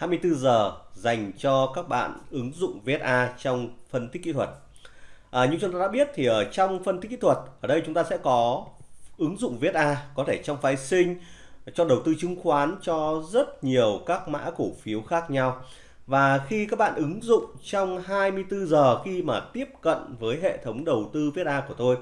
24 giờ dành cho các bạn ứng dụng VSA trong phân tích kỹ thuật. À, như chúng ta đã biết thì ở trong phân tích kỹ thuật ở đây chúng ta sẽ có ứng dụng VSA có thể trong phái sinh cho đầu tư chứng khoán cho rất nhiều các mã cổ phiếu khác nhau. Và khi các bạn ứng dụng trong 24 giờ khi mà tiếp cận với hệ thống đầu tư VSA của tôi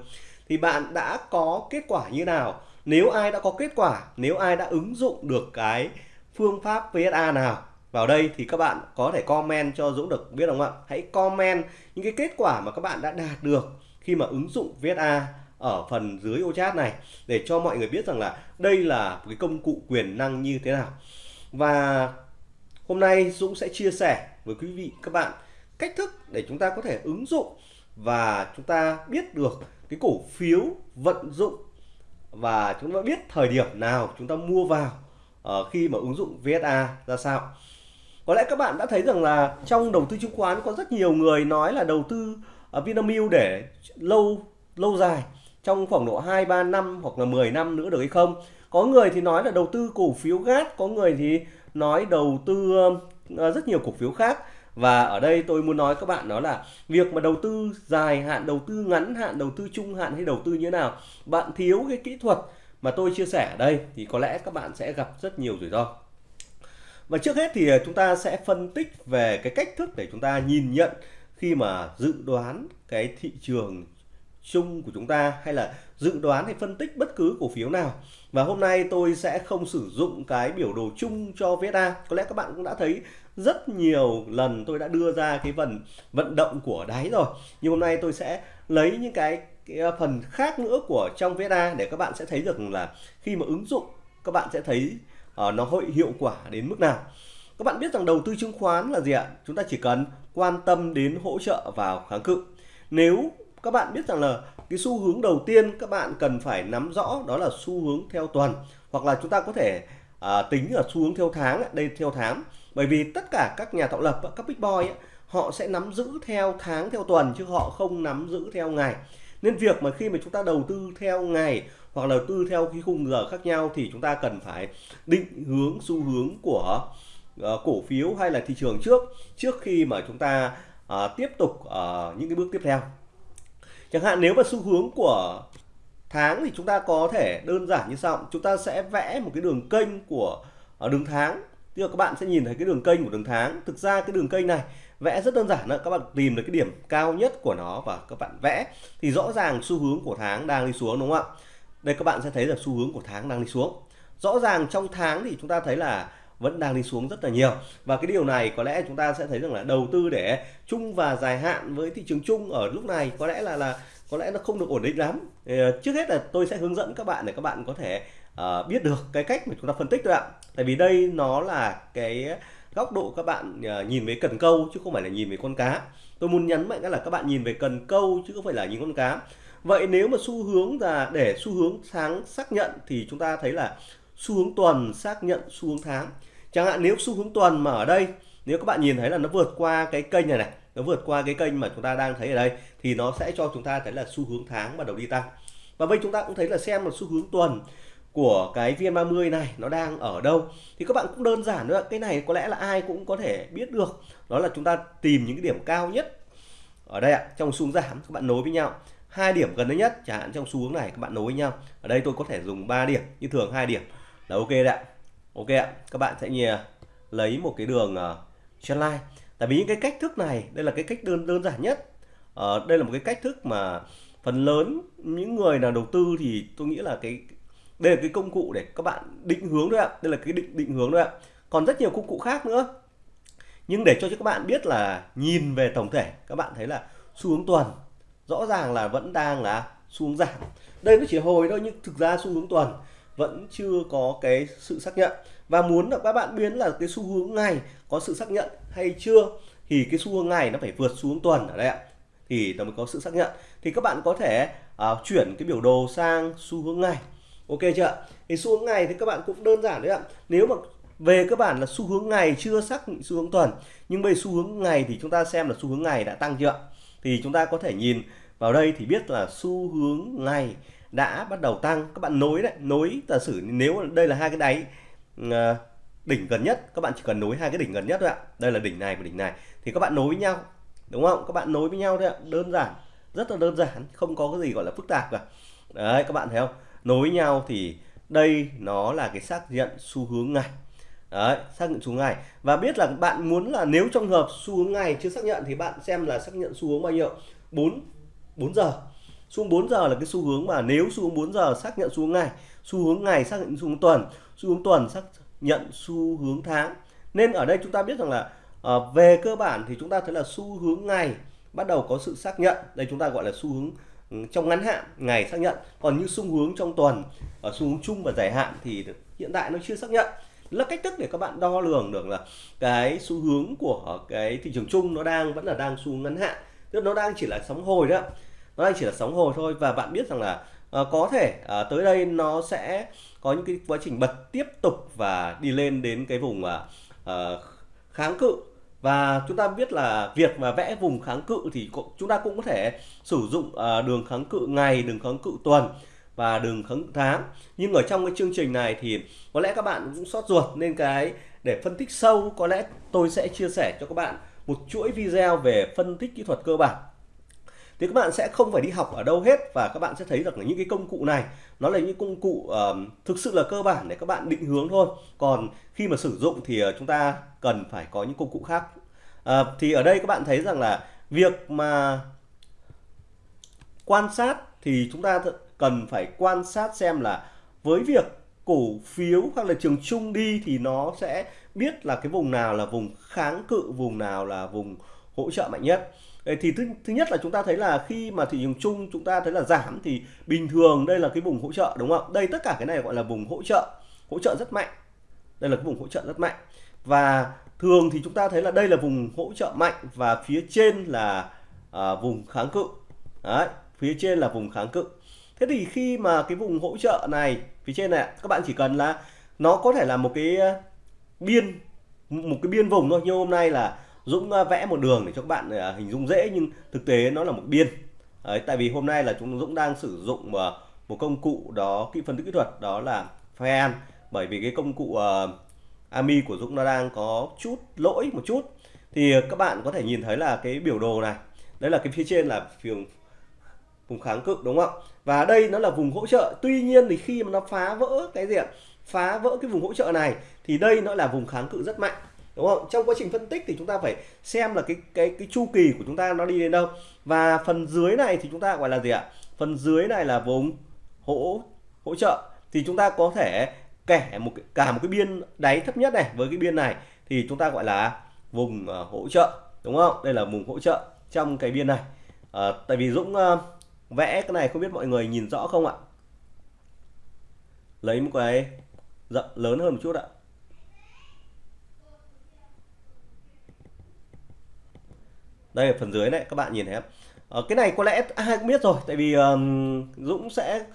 thì bạn đã có kết quả như nào? Nếu ai đã có kết quả, nếu ai đã ứng dụng được cái phương pháp VSA nào vào đây thì các bạn có thể comment cho Dũng được biết không ạ? Hãy comment những cái kết quả mà các bạn đã đạt được khi mà ứng dụng VSA ở phần dưới ô chat này để cho mọi người biết rằng là đây là một cái công cụ quyền năng như thế nào. Và hôm nay Dũng sẽ chia sẻ với quý vị các bạn cách thức để chúng ta có thể ứng dụng và chúng ta biết được cái cổ phiếu vận dụng và chúng ta biết thời điểm nào chúng ta mua vào uh, khi mà ứng dụng VSA ra sao. Có lẽ các bạn đã thấy rằng là trong đầu tư chứng khoán có rất nhiều người nói là đầu tư ở Vinamilk để lâu lâu dài trong khoảng độ 2 3 năm hoặc là 10 năm nữa được hay không. Có người thì nói là đầu tư cổ phiếu GAT, có người thì nói đầu tư à, rất nhiều cổ phiếu khác và ở đây tôi muốn nói các bạn đó là việc mà đầu tư dài hạn đầu tư ngắn hạn đầu tư trung hạn hay đầu tư như thế nào bạn thiếu cái kỹ thuật mà tôi chia sẻ ở đây thì có lẽ các bạn sẽ gặp rất nhiều rủi ro và trước hết thì ờ, chúng ta sẽ phân tích về cái cách thức để chúng ta nhìn nhận khi mà dự đoán cái thị trường chung của chúng ta hay là dự đoán hay phân tích bất cứ cổ phiếu nào. Và hôm nay tôi sẽ không sử dụng cái biểu đồ chung cho VSA có lẽ các bạn cũng đã thấy rất nhiều lần tôi đã đưa ra cái phần vận động của đáy rồi. Nhưng hôm nay tôi sẽ lấy những cái, cái phần khác nữa của trong VSA để các bạn sẽ thấy được là khi mà ứng dụng các bạn sẽ thấy uh, nó hội hiệu quả đến mức nào? Các bạn biết rằng đầu tư chứng khoán là gì ạ? Chúng ta chỉ cần quan tâm đến hỗ trợ vào kháng cự. Nếu các bạn biết rằng là cái xu hướng đầu tiên các bạn cần phải nắm rõ đó là xu hướng theo tuần hoặc là chúng ta có thể à, tính ở xu hướng theo tháng đây theo tháng. Bởi vì tất cả các nhà tạo lập các big boy ấy, họ sẽ nắm giữ theo tháng theo tuần chứ họ không nắm giữ theo ngày. Nên việc mà khi mà chúng ta đầu tư theo ngày hoặc đầu tư theo cái khung giờ khác nhau thì chúng ta cần phải định hướng xu hướng của uh, cổ phiếu hay là thị trường trước trước khi mà chúng ta uh, tiếp tục uh, những cái bước tiếp theo. Chẳng hạn nếu mà xu hướng của tháng thì chúng ta có thể đơn giản như sau. Chúng ta sẽ vẽ một cái đường kênh của uh, đường tháng. Tức là các bạn sẽ nhìn thấy cái đường kênh của đường tháng. Thực ra cái đường kênh này vẽ rất đơn giản đó. Các bạn tìm được cái điểm cao nhất của nó và các bạn vẽ. Thì rõ ràng xu hướng của tháng đang đi xuống đúng không ạ? Đây các bạn sẽ thấy là xu hướng của tháng đang đi xuống. Rõ ràng trong tháng thì chúng ta thấy là vẫn đang đi xuống rất là nhiều. Và cái điều này có lẽ chúng ta sẽ thấy rằng là đầu tư để chung và dài hạn với thị trường chung ở lúc này có lẽ là là có lẽ nó không được ổn định lắm. Ờ, trước hết là tôi sẽ hướng dẫn các bạn để các bạn có thể uh, biết được cái cách mà chúng ta phân tích thôi ạ. Tại vì đây nó là cái góc độ các bạn uh, nhìn về cần câu chứ không phải là nhìn về con cá. Tôi muốn nhấn mạnh là các bạn nhìn về cần câu chứ không phải là nhìn con cá vậy nếu mà xu hướng là để xu hướng tháng xác nhận thì chúng ta thấy là xu hướng tuần xác nhận xu hướng tháng. Chẳng hạn nếu xu hướng tuần mà ở đây, nếu các bạn nhìn thấy là nó vượt qua cái kênh này này, nó vượt qua cái kênh mà chúng ta đang thấy ở đây, thì nó sẽ cho chúng ta thấy là xu hướng tháng bắt đầu đi tăng. Và bây chúng ta cũng thấy là xem một xu hướng tuần của cái VN30 này nó đang ở đâu. Thì các bạn cũng đơn giản nữa cái này có lẽ là ai cũng có thể biết được. Đó là chúng ta tìm những cái điểm cao nhất ở đây ạ, trong xu hướng giảm, các bạn nối với nhau hai điểm gần nhất chẳng hạn trong xu hướng này các bạn nối với nhau. Ở đây tôi có thể dùng 3 điểm như thường hai điểm. Là ok đấy ạ. Ok ạ. Các bạn sẽ nhờ lấy một cái đường ờ, uh, trendline tại vì những cái cách thức này đây là cái cách đơn đơn giản nhất. Uh, đây là một cái cách thức mà phần lớn những người nào đầu tư thì tôi nghĩ là cái đây là cái công cụ để các bạn định hướng thôi ạ. Đây là cái định định hướng thôi ạ. Còn rất nhiều công cụ khác nữa. Nhưng để cho các bạn biết là nhìn về tổng thể các bạn thấy là xu hướng tuần rõ ràng là vẫn đang là xu hướng giảm. Đây nó chỉ hồi thôi nhưng thực ra xu hướng tuần vẫn chưa có cái sự xác nhận. Và muốn là các bạn biến là cái xu hướng ngày có sự xác nhận hay chưa thì cái xu hướng ngày nó phải vượt xu hướng tuần ở đây ạ. Thì nó mới có sự xác nhận. Thì các bạn có thể uh, chuyển cái biểu đồ sang xu hướng ngày. Ok chưa thì xu hướng ngày thì các bạn cũng đơn giản đấy ạ. Nếu mà về cơ bản là xu hướng ngày chưa xác định xu hướng tuần nhưng bây xu hướng ngày thì chúng ta xem là xu hướng ngày đã tăng chưa thì chúng ta có thể nhìn vào đây thì biết là xu hướng ngày đã bắt đầu tăng. Các bạn nối đấy, nối giả sử nếu đây là hai cái đáy ờ, đỉnh gần nhất, các bạn chỉ cần nối hai cái đỉnh gần nhất thôi ạ. Đây là đỉnh này và đỉnh này. Thì các bạn nối với nhau, đúng không? Các bạn nối với nhau thôi ạ. Đơn giản, rất là đơn giản, không có cái gì gọi là phức tạp cả. Đấy, các bạn thấy không? Nối với nhau thì đây nó là cái xác nhận xu hướng ngày đấy xác nhận xu hướng ngày và biết là bạn muốn là nếu trong hợp xu hướng ngày chưa xác nhận thì bạn xem là xác nhận xu hướng bao nhiêu 4 4 giờ xu hướng 4 giờ là cái xu hướng mà nếu xu hướng 4 giờ xác nhận xu hướng ngày xu hướng ngày xác nhận xu hướng tuần xu hướng tuần xác nhận xu hướng tháng nên ở đây chúng ta biết rằng là à, về cơ bản thì chúng ta thấy là xu hướng ngày bắt đầu có sự xác nhận đây chúng ta gọi là xu hướng trong ngắn hạn ngày xác nhận còn như xu hướng trong tuần ở xu hướng chung và dài hạn thì hiện tại nó chưa xác nhận là cách thức để các bạn đo lường được là cái xu hướng của cái thị trường chung nó đang vẫn là đang xu ngắn hạn. Tức nó đang chỉ là sóng hồi đó. Nó đang chỉ là sóng hồi thôi và bạn biết rằng là uh, có thể uh, tới đây nó sẽ có những cái quá trình bật tiếp tục và đi lên đến cái vùng uh, kháng cự. Và chúng ta biết là việc mà vẽ vùng kháng cự thì chúng ta cũng có thể sử dụng uh, đường kháng cự ngày đường kháng cự tuần và đường kháng cự tháng nhưng ở trong cái chương trình này thì có lẽ các bạn cũng sót ruột nên cái để phân tích sâu có lẽ tôi sẽ chia sẻ cho các bạn một chuỗi video về phân tích kỹ thuật cơ bản. Thì các bạn sẽ không phải đi học ở đâu hết và các bạn sẽ thấy rằng là những cái công cụ này nó là những công cụ uh, thực sự là cơ bản để các bạn định hướng thôi. Còn khi mà sử dụng thì uh, chúng ta cần phải có những công cụ khác. Uh, thì ở đây các bạn thấy rằng là việc mà quan sát thì chúng ta cần phải quan sát xem là với việc cổ phiếu hoặc là trường chung đi thì nó sẽ biết là cái vùng nào là vùng kháng cự vùng nào là vùng hỗ trợ mạnh nhất. Thì thứ, thứ nhất là chúng ta thấy là khi mà thị trường chung chúng ta thấy là giảm thì bình thường đây là cái vùng hỗ trợ đúng không? Đây tất cả cái này gọi là vùng hỗ trợ hỗ trợ rất mạnh. Đây là cái vùng hỗ trợ rất mạnh. Và thường thì chúng ta thấy là đây là vùng hỗ trợ mạnh và phía trên là à, vùng kháng cự. Đấy phía trên là vùng kháng cự thế thì khi mà cái vùng hỗ trợ này phía trên này các bạn chỉ cần là nó có thể là một cái ờ, biên một cái biên vùng thôi. Như hôm nay là Dũng ờ, vẽ một đường để cho các bạn ờ, hình dung dễ nhưng thực tế nó là một biên. Đấy, tại vì hôm nay là chúng Dũng đang sử dụng một công cụ đó kỹ phân tích kỹ thuật đó là Fan bởi vì cái công cụ uh, AMI của Dũng nó đang có chút lỗi một chút. Thì các bạn có thể nhìn thấy là cái biểu đồ này. Đấy là cái phía trên là vùng vùng kháng cự đúng không và đây nó là vùng hỗ trợ. Tuy nhiên thì khi mà nó phá vỡ cái gì ạ? Phá vỡ cái vùng hỗ trợ này thì đây nó là vùng kháng cự rất mạnh đúng không? Trong quá trình phân tích thì chúng ta phải xem là cái cái cái chu kỳ của chúng ta nó đi đến đâu. Và phần dưới này thì chúng ta gọi là gì ạ? Phần dưới này là vùng hỗ hỗ trợ. Thì chúng ta có thể kẻ một cả một cái biên đáy thấp nhất này với cái biên này thì chúng ta gọi là vùng uh, hỗ trợ đúng không? Đây là vùng hỗ trợ trong cái biên này. Uh, tại vì Dũng uh, vẽ cái này không biết mọi người nhìn rõ không ạ? Lấy một cái rộng lớn hơn một chút ạ. Đây là phần dưới này các bạn nhìn thấy không? Ờ, cái này có lẽ ai cũng biết rồi tại vì um, Dũng sẽ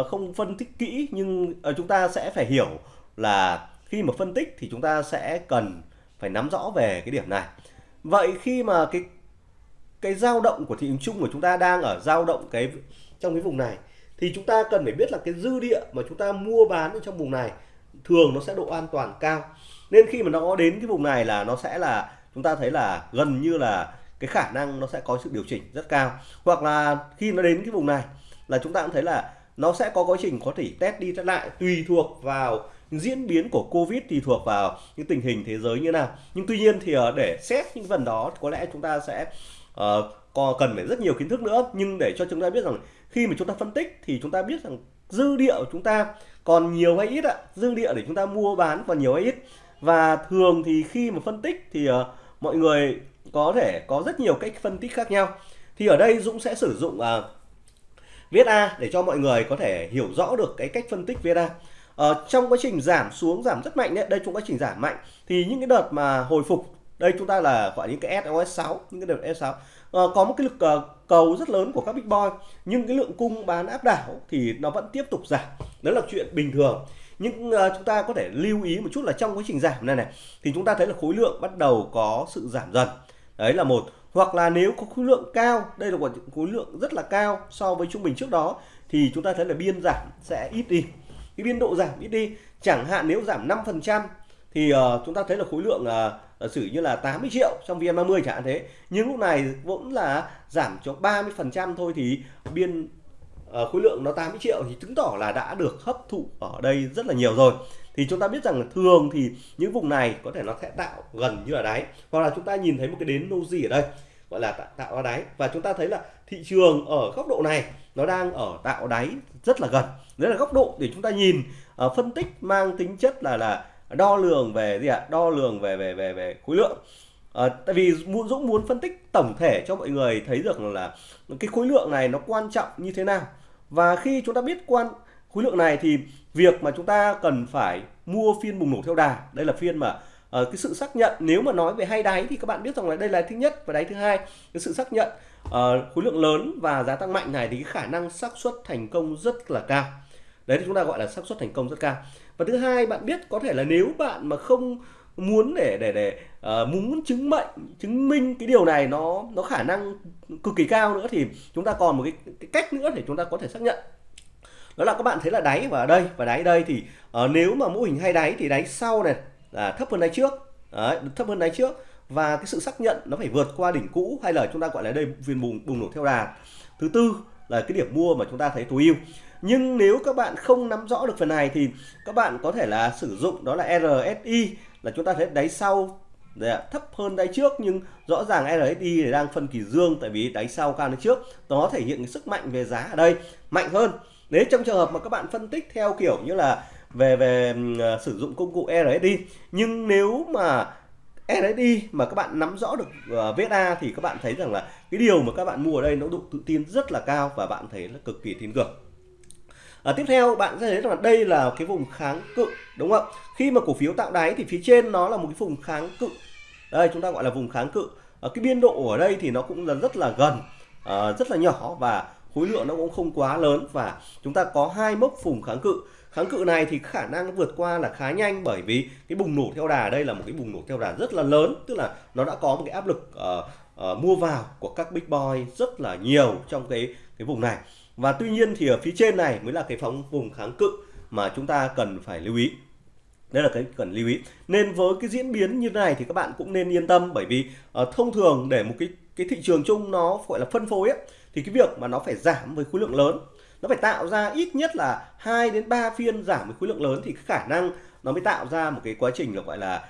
uh, không phân tích kỹ nhưng uh, chúng ta sẽ phải hiểu là khi mà phân tích thì chúng ta sẽ cần phải nắm rõ về cái điểm này. Vậy khi mà cái cái dao động của thị trường chung của chúng ta đang ở, dao động cái, trong cái vùng này, thì chúng ta cần phải biết là cái dư địa mà chúng ta mua bán ở trong vùng này thường nó sẽ độ an toàn cao. Nên khi mà nó đến cái vùng này là nó sẽ là, chúng ta thấy là gần như là cái khả năng nó sẽ có sự điều chỉnh rất cao. Hoặc là khi nó đến cái vùng này là chúng ta cũng thấy là nó sẽ có quá trình có thể test đi test lại tùy thuộc vào diễn biến của Covid thì thuộc vào những tình hình thế giới như nào. Nhưng tuy nhiên thì ờ, để xét những phần đó có lẽ chúng ta sẽ uh, cần phải rất nhiều kiến thức nữa. Nhưng để cho chúng ta biết rằng khi mà chúng ta phân tích thì chúng ta biết rằng dư địa của chúng ta còn nhiều hay ít ạ? Dư địa để chúng ta mua bán còn nhiều hay ít? Và thường thì khi mà phân tích thì uh, mọi người có thể có rất nhiều cách phân tích khác nhau. Thì ở đây Dũng sẽ sử dụng uh, viết A để cho mọi người có thể hiểu rõ được cái cách phân tích viết A. Uh, trong quá trình giảm xuống giảm rất mạnh đấy. Đây trong quá trình giảm mạnh. Thì những cái đợt mà hồi phục đây chúng ta là gọi những cái SOS6 những cái đợt S6 à, ờ, có một cái lực ờ, cầu rất lớn của các big boy nhưng cái lượng cung bán áp đảo thì nó vẫn tiếp tục giảm. Đó là chuyện bình thường. Nhưng uh, chúng ta có thể lưu ý một chút là trong quá trình giảm này này thì chúng ta thấy là khối lượng bắt đầu có sự giảm dần. Đấy là một. Hoặc là nếu có khối lượng cao đây là một khối lượng rất là cao so với trung bình trước đó thì chúng ta thấy là biên giảm sẽ ít đi. Cái biên độ giảm ít đi chẳng hạn nếu giảm 5% thì uh, chúng ta thấy là khối lượng uh, sử như là 80 triệu trong VN30 chẳng hạn thế nhưng lúc này vẫn là giảm cho 30 phần trăm thôi thì biên uh, khối lượng nó 80 triệu thì chứng tỏ là đã được hấp thụ ở đây rất là nhiều rồi. Thì chúng ta biết rằng thường thì những vùng này có thể nó sẽ tạo gần như là đáy hoặc là chúng ta nhìn thấy một cái đến noji ở đây gọi là tạo, tạo ra đáy. Và chúng ta thấy là thị trường ở góc độ này nó đang ở tạo đáy rất là gần. Đấy là góc độ để chúng ta nhìn uh, phân tích mang tính chất là là đo lường về gì ạ? Đo lường về về về về khối lượng. À, tại vì Dũng muốn phân tích tổng thể cho mọi người thấy được là cái khối lượng này nó quan trọng như thế nào. Và khi chúng ta biết quan khối lượng này thì việc mà chúng ta cần phải mua phiên bùng nổ theo đà đây là phiên mà uh, cái sự xác nhận nếu mà nói về hai đáy thì các bạn biết rằng là đây là thứ nhất và đáy thứ hai. Cái sự xác nhận uh, khối lượng lớn và giá tăng mạnh này thì cái khả năng xác suất thành công rất là cao. Đấy thì chúng ta gọi là xác suất thành công rất cao và thứ hai bạn biết có thể là nếu bạn mà không muốn để để để uh, muốn chứng mệnh chứng minh cái điều này nó nó khả năng cực kỳ cao nữa thì chúng ta còn một cái, cái cách nữa để chúng ta có thể xác nhận. Đó là các bạn thấy là đáy và đây và đáy đây thì uh, nếu mà mô hình hai đáy thì đáy sau này là thấp hơn đáy trước. Đấy, thấp hơn đáy trước. Và cái sự xác nhận nó phải vượt qua đỉnh cũ hay là chúng ta gọi là đây viên bùng bùng nổ theo đà. Thứ tư là cái điểm mua mà chúng ta thấy tối ưu nhưng nếu các bạn không nắm rõ được phần này thì các bạn có thể là sử dụng đó là RSI là chúng ta thấy đáy sau thấp hơn đáy trước nhưng rõ ràng RSI đang phân kỳ dương tại vì đáy sau cao hơn trước. Nó thể hiện cái sức mạnh về giá ở đây mạnh hơn. Nếu trong trường hợp mà các bạn phân tích theo kiểu như là về về uh, sử dụng công cụ RSI nhưng nếu mà RSI mà các bạn nắm rõ được à, uh, VSA thì các bạn thấy rằng là cái điều mà các bạn mua ở đây nó độ tự tin rất là cao và bạn thấy là cực kỳ tin tưởng. À, tiếp theo bạn sẽ thấy rằng đây là cái vùng kháng cự đúng không ạ? Khi mà cổ phiếu tạo đáy thì phía trên nó là một cái vùng kháng cự. Đây chúng ta gọi là vùng kháng cự. À, cái biên độ ở đây thì nó cũng là rất là gần, à, rất là nhỏ và khối lượng nó cũng không quá lớn và chúng ta có hai mốc vùng kháng cự. Kháng cự này thì khả năng vượt qua là khá nhanh bởi vì cái bùng nổ theo đà đây là một cái bùng nổ theo đà rất là lớn, tức là nó đã có một cái áp lực uh, uh, mua vào của các big boy rất là nhiều trong cái cái vùng này và tuy nhiên thì ở phía trên này mới là cái phóng vùng kháng cự mà chúng ta cần phải lưu ý. Đây là cái cần lưu ý. Nên với cái diễn biến như thế này thì các bạn cũng nên yên tâm bởi vì uh, thông thường để một cái cái thị trường chung nó gọi là phân phối ấy, thì cái việc mà nó phải giảm với khối lượng lớn nó phải tạo ra ít nhất là 2 đến 3 phiên giảm với khối lượng lớn thì khả năng nó mới tạo ra một cái quá trình được gọi là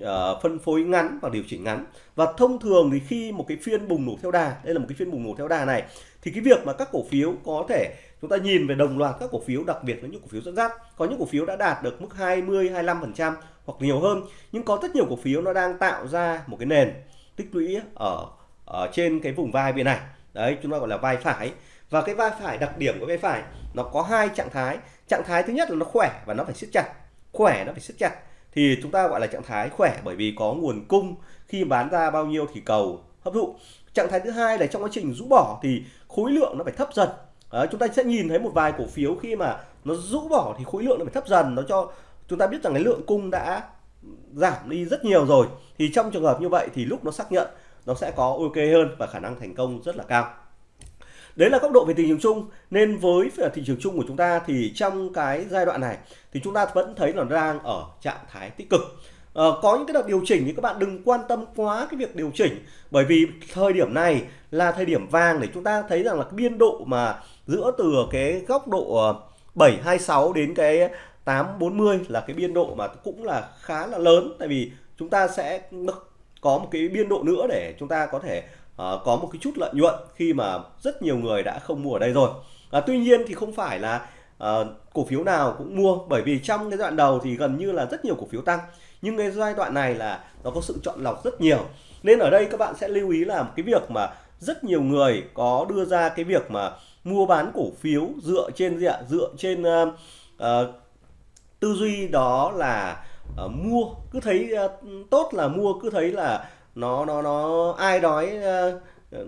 uh, phân phối ngắn và điều chỉnh ngắn. Và thông thường thì khi một cái phiên bùng nổ theo đà đây là một cái phiên bùng nổ theo đà này thì cái việc mà các cổ phiếu có thể chúng ta nhìn về đồng loạt các cổ phiếu đặc biệt là những cổ phiếu dẫn dắt có những cổ phiếu đã đạt được mức 20 25% hoặc nhiều hơn nhưng có rất nhiều cổ phiếu nó đang tạo ra một cái nền tích lũy ở ở trên cái vùng vai bên này. Đấy chúng ta gọi là vai phải. Và cái vai phải đặc điểm của vai phải nó có hai trạng thái. Trạng thái thứ nhất là nó khỏe và nó phải siết chặt. Khỏe nó phải siết chặt thì chúng ta gọi là trạng thái khỏe bởi vì có nguồn cung. Khi bán ra bao nhiêu thì cầu hấp thụ. Trạng thái thứ hai là trong quá trình rũ bỏ thì khối lượng nó phải thấp dần. À, chúng ta sẽ nhìn thấy một vài cổ phiếu khi mà nó rũ bỏ thì khối lượng nó phải thấp dần. Nó cho chúng ta biết rằng cái lượng cung đã giảm đi rất nhiều rồi. Thì trong trường hợp như vậy thì lúc nó xác nhận nó sẽ có ok hơn và khả năng thành công rất là cao đấy là góc độ về thị trường chung. Nên với à, thị trường chung của chúng ta thì trong cái giai đoạn này thì chúng ta vẫn thấy là đang ở trạng thái tích cực. À, có những cái đợt điều chỉnh thì các bạn đừng quan tâm quá cái việc điều chỉnh. Bởi vì thời điểm này là thời điểm vàng để chúng ta thấy rằng là cái biên độ mà giữa từ cái góc độ ờ, 726 đến cái 840 là cái biên độ mà cũng là khá là lớn. Tại vì chúng ta sẽ có một cái biên độ nữa để chúng ta có thể Ờ, có một cái chút lợi nhuận khi mà rất nhiều người đã không mua ở đây rồi. À, tuy nhiên thì không phải là à, cổ phiếu nào cũng mua bởi vì trong cái đoạn đầu thì gần như là rất nhiều cổ phiếu tăng. Nhưng cái giai đoạn này là nó có sự chọn lọc rất nhiều. Nên ở đây các bạn sẽ lưu ý là một cái việc mà rất nhiều người có đưa ra cái việc mà mua bán cổ phiếu dựa trên gì ạ? Dựa trên uh, uh, tư duy đó là uh, mua cứ thấy uh, tốt là mua cứ thấy là nó nó nó ai nói uh,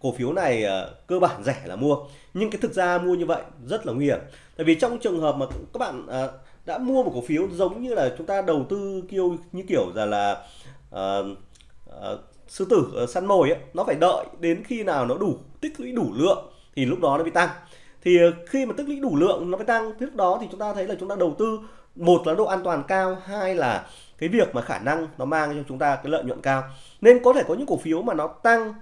cổ phiếu này uh, cơ bản rẻ là mua. Nhưng cái thực ra mua như vậy rất là nguy hiểm. Tại vì trong trường hợp mà các bạn uh, đã mua một cổ phiếu giống như là chúng ta đầu tư kêu như kiểu là là uh, uh, sư tử uh, săn mồi ấy, nó phải đợi đến khi nào nó đủ tích lũy đủ lượng thì lúc đó nó mới tăng. Thì khi mà tích lũy đủ lượng nó mới tăng lúc đó thì chúng ta thấy là chúng ta đầu tư một là độ an toàn cao hai là cái việc mà khả năng nó mang cho chúng ta cái lợi nhuận cao. Nên có thể có những cổ phiếu mà nó tăng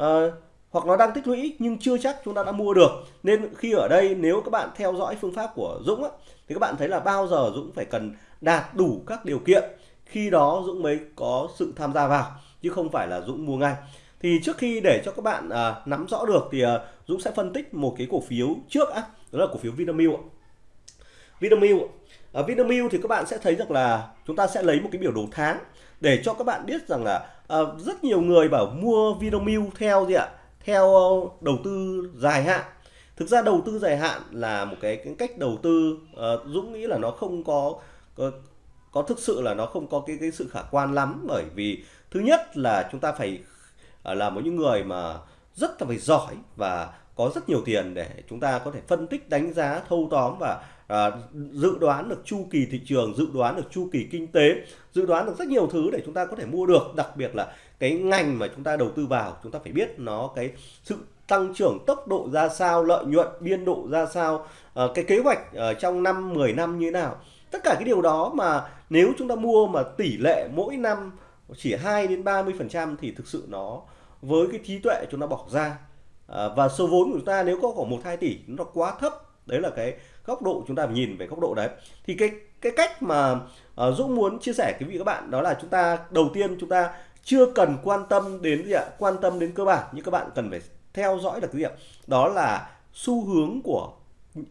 uh, hoặc nó đang tích lũy nhưng chưa chắc chúng ta đã mua được. Nên khi ở đây nếu các bạn theo dõi phương pháp của Dũng á, thì các bạn thấy là bao giờ Dũng phải cần đạt đủ các điều kiện khi đó Dũng mới có sự tham gia vào chứ không phải là Dũng mua ngay. Thì trước khi để cho các bạn à, nắm rõ được thì à, Dũng sẽ phân tích một cái cổ phiếu trước á đó là cổ phiếu Vinamilk Vinamilk ở Vinamilk thì các bạn sẽ thấy rằng là chúng ta sẽ lấy một cái biểu đồ tháng để cho các bạn biết rằng là à, rất nhiều người bảo mua Vinamilk theo gì ạ? Theo đầu tư dài hạn. Thực ra đầu tư dài hạn là một cái, cái cách đầu tư uh, Dũng nghĩ là nó không có, có có thực sự là nó không có cái cái sự khả quan lắm. Bởi vì thứ nhất là chúng ta phải uh, là một những người mà rất là phải giỏi và có rất nhiều tiền để chúng ta có thể phân tích đánh giá thâu tóm và à, dự đoán được chu kỳ thị trường dự đoán được chu kỳ kinh tế dự đoán được rất nhiều thứ để chúng ta có thể mua được. Đặc biệt là cái ngành mà chúng ta đầu tư vào chúng ta phải biết nó cái sự tăng trưởng tốc độ ra sao lợi nhuận biên độ ra sao à, cái kế hoạch ở trong năm 10 năm như thế nào. Tất cả cái điều đó mà nếu chúng ta mua mà tỷ lệ mỗi năm chỉ 2 đến 30 phần trăm thì thực sự nó với cái trí tuệ chúng ta bỏ ra. À, và số vốn của chúng ta nếu có khoảng một hai tỷ nó quá thấp đấy là cái góc độ chúng ta nhìn về góc độ đấy. Thì cái cái cách mà uh, Dũng muốn chia sẻ quý vị các bạn đó là chúng ta đầu tiên chúng ta chưa cần quan tâm đến gì ạ? Quan tâm đến cơ bản nhưng các bạn cần phải theo dõi được cái gì ạ? Đó là xu hướng của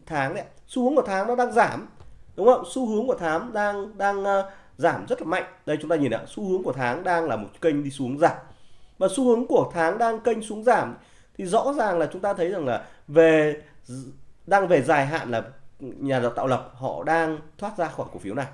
tháng đấy xu hướng của tháng nó đang giảm đúng không? Xu hướng của tháng đang đang uh, giảm rất là mạnh. Đây chúng ta nhìn ạ xu hướng của tháng đang là một kênh đi xuống giảm. Và xu hướng của tháng đang kênh xuống giảm thì rõ ràng là chúng ta thấy rằng là về đang về dài hạn là nhà tạo lập họ đang thoát ra khỏi cổ phiếu này.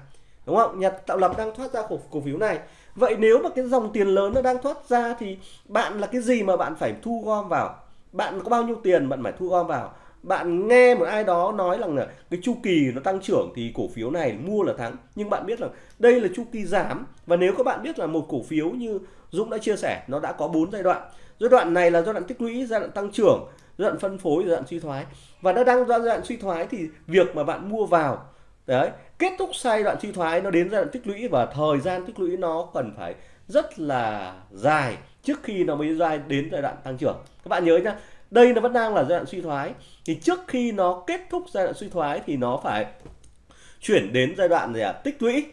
Đúng không? Nhà tạo lập đang thoát ra cổ, cổ phiếu này. Vậy nếu mà cái dòng tiền lớn nó đang thoát ra thì bạn là cái gì mà bạn phải thu gom vào? Bạn có bao nhiêu tiền bạn phải thu gom vào? Bạn nghe một ai đó nói rằng là cái chu kỳ nó tăng trưởng thì cổ phiếu này mua là thắng. Nhưng bạn biết là đây là chu kỳ giảm. Và nếu các bạn biết là một cổ phiếu như Dũng đã chia sẻ nó đã có bốn giai đoạn. Giai đoạn này là giai đoạn tích lũy giai đoạn tăng trưởng giai đoạn phân phối giai đoạn suy thoái. Và nó đang giai đoạn suy thoái thì việc mà bạn mua vào đấy kết thúc giai đoạn suy thoái nó đến giai đoạn tích lũy và thời gian tích lũy nó cần phải rất là dài trước khi nó mới dài đến giai đoạn tăng trưởng. Các bạn nhớ nhá đây nó vẫn đang là giai đoạn suy thoái. Thì trước khi nó kết thúc giai đoạn suy thoái thì nó phải chuyển đến giai đoạn gì à, tích lũy.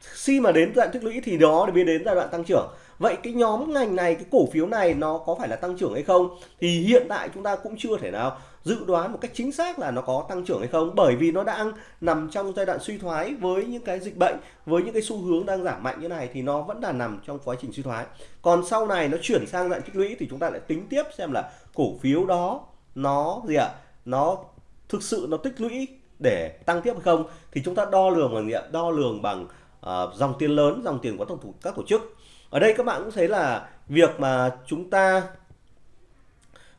Khi mà đến giai đoạn tích lũy thì nó mới đến giai đoạn tăng trưởng vậy cái nhóm ngành này cái cổ phiếu này nó có phải là tăng trưởng hay không? Thì hiện tại chúng ta cũng chưa thể nào dự đoán một cách chính xác là nó có tăng trưởng hay không. Bởi vì nó đang nằm trong giai đoạn suy thoái với những cái dịch bệnh với những cái xu hướng đang giảm mạnh như này thì nó vẫn là nằm trong quá trình suy thoái. Còn sau này nó chuyển sang dạng tích lũy thì chúng ta lại tính tiếp xem là cổ phiếu đó nó gì ạ? Nó thực sự nó tích lũy để tăng tiếp hay không? Thì chúng ta đo lường bằng gì ạ? Đo lường bằng uh, dòng tiền lớn dòng tiền của các tổ chức ở đây các bạn cũng thấy là việc mà chúng ta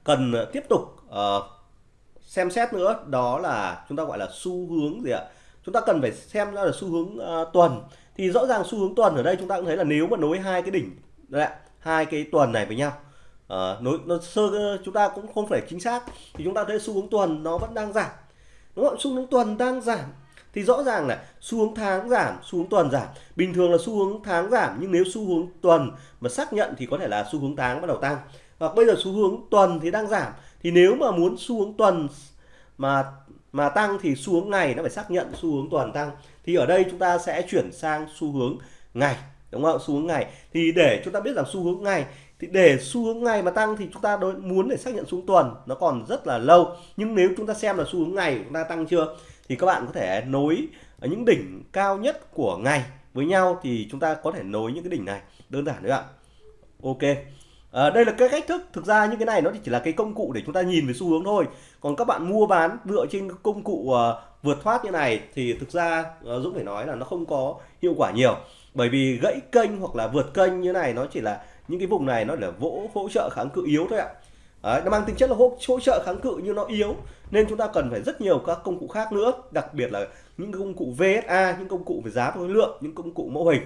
cần tiếp tục uh, xem xét nữa đó là chúng ta gọi là xu hướng gì ạ? Chúng ta cần phải xem ra là xu hướng uh, tuần. Thì rõ ràng xu hướng tuần ở đây chúng ta cũng thấy là nếu mà nối hai cái đỉnh đấy, hai cái tuần này với nhau uh, nối nó sơ chúng ta cũng không phải chính xác thì chúng ta thấy xu hướng tuần nó vẫn đang giảm. Đúng không xu hướng tuần đang giảm thì rõ ràng là xu hướng tháng giảm xu hướng tuần giảm bình thường là xu hướng tháng giảm nhưng nếu xu hướng tuần mà xác nhận thì có thể là xu hướng tháng bắt đầu tăng hoặc bây giờ xu hướng tuần thì đang giảm thì nếu mà muốn xu hướng tuần mà mà tăng thì xu hướng ngày nó phải xác nhận xu hướng tuần tăng thì ở đây chúng ta sẽ chuyển sang xu hướng ngày đúng không xu hướng ngày thì để chúng ta biết rằng xu hướng ngày thì để xu hướng ngày mà tăng thì chúng ta đối muốn để xác nhận xu hướng tuần nó còn rất là lâu nhưng nếu chúng ta xem là xu hướng ngày chúng ta tăng chưa thì các bạn có thể nối ở những đỉnh cao nhất của ngày với nhau thì chúng ta có thể nối những cái đỉnh này. Đơn giản đấy ạ. Ok. À, đây là cái cách thức. Thực ra những cái này nó chỉ là cái công cụ để chúng ta nhìn về xu hướng thôi. Còn các bạn mua bán dựa trên công cụ uh, vượt thoát như này thì thực ra uh, Dũng phải nói là nó không có hiệu quả nhiều. Bởi vì gãy kênh hoặc là vượt kênh như này nó chỉ là những cái vùng này nó là vỗ hỗ trợ kháng cự yếu thôi ạ. Đấy, nó mang tính chất là hỗ, hỗ trợ kháng cự nhưng nó yếu nên chúng ta cần phải rất nhiều các công cụ khác nữa đặc biệt là những công cụ VSA những công cụ về giá và khối lượng những công cụ mẫu hình.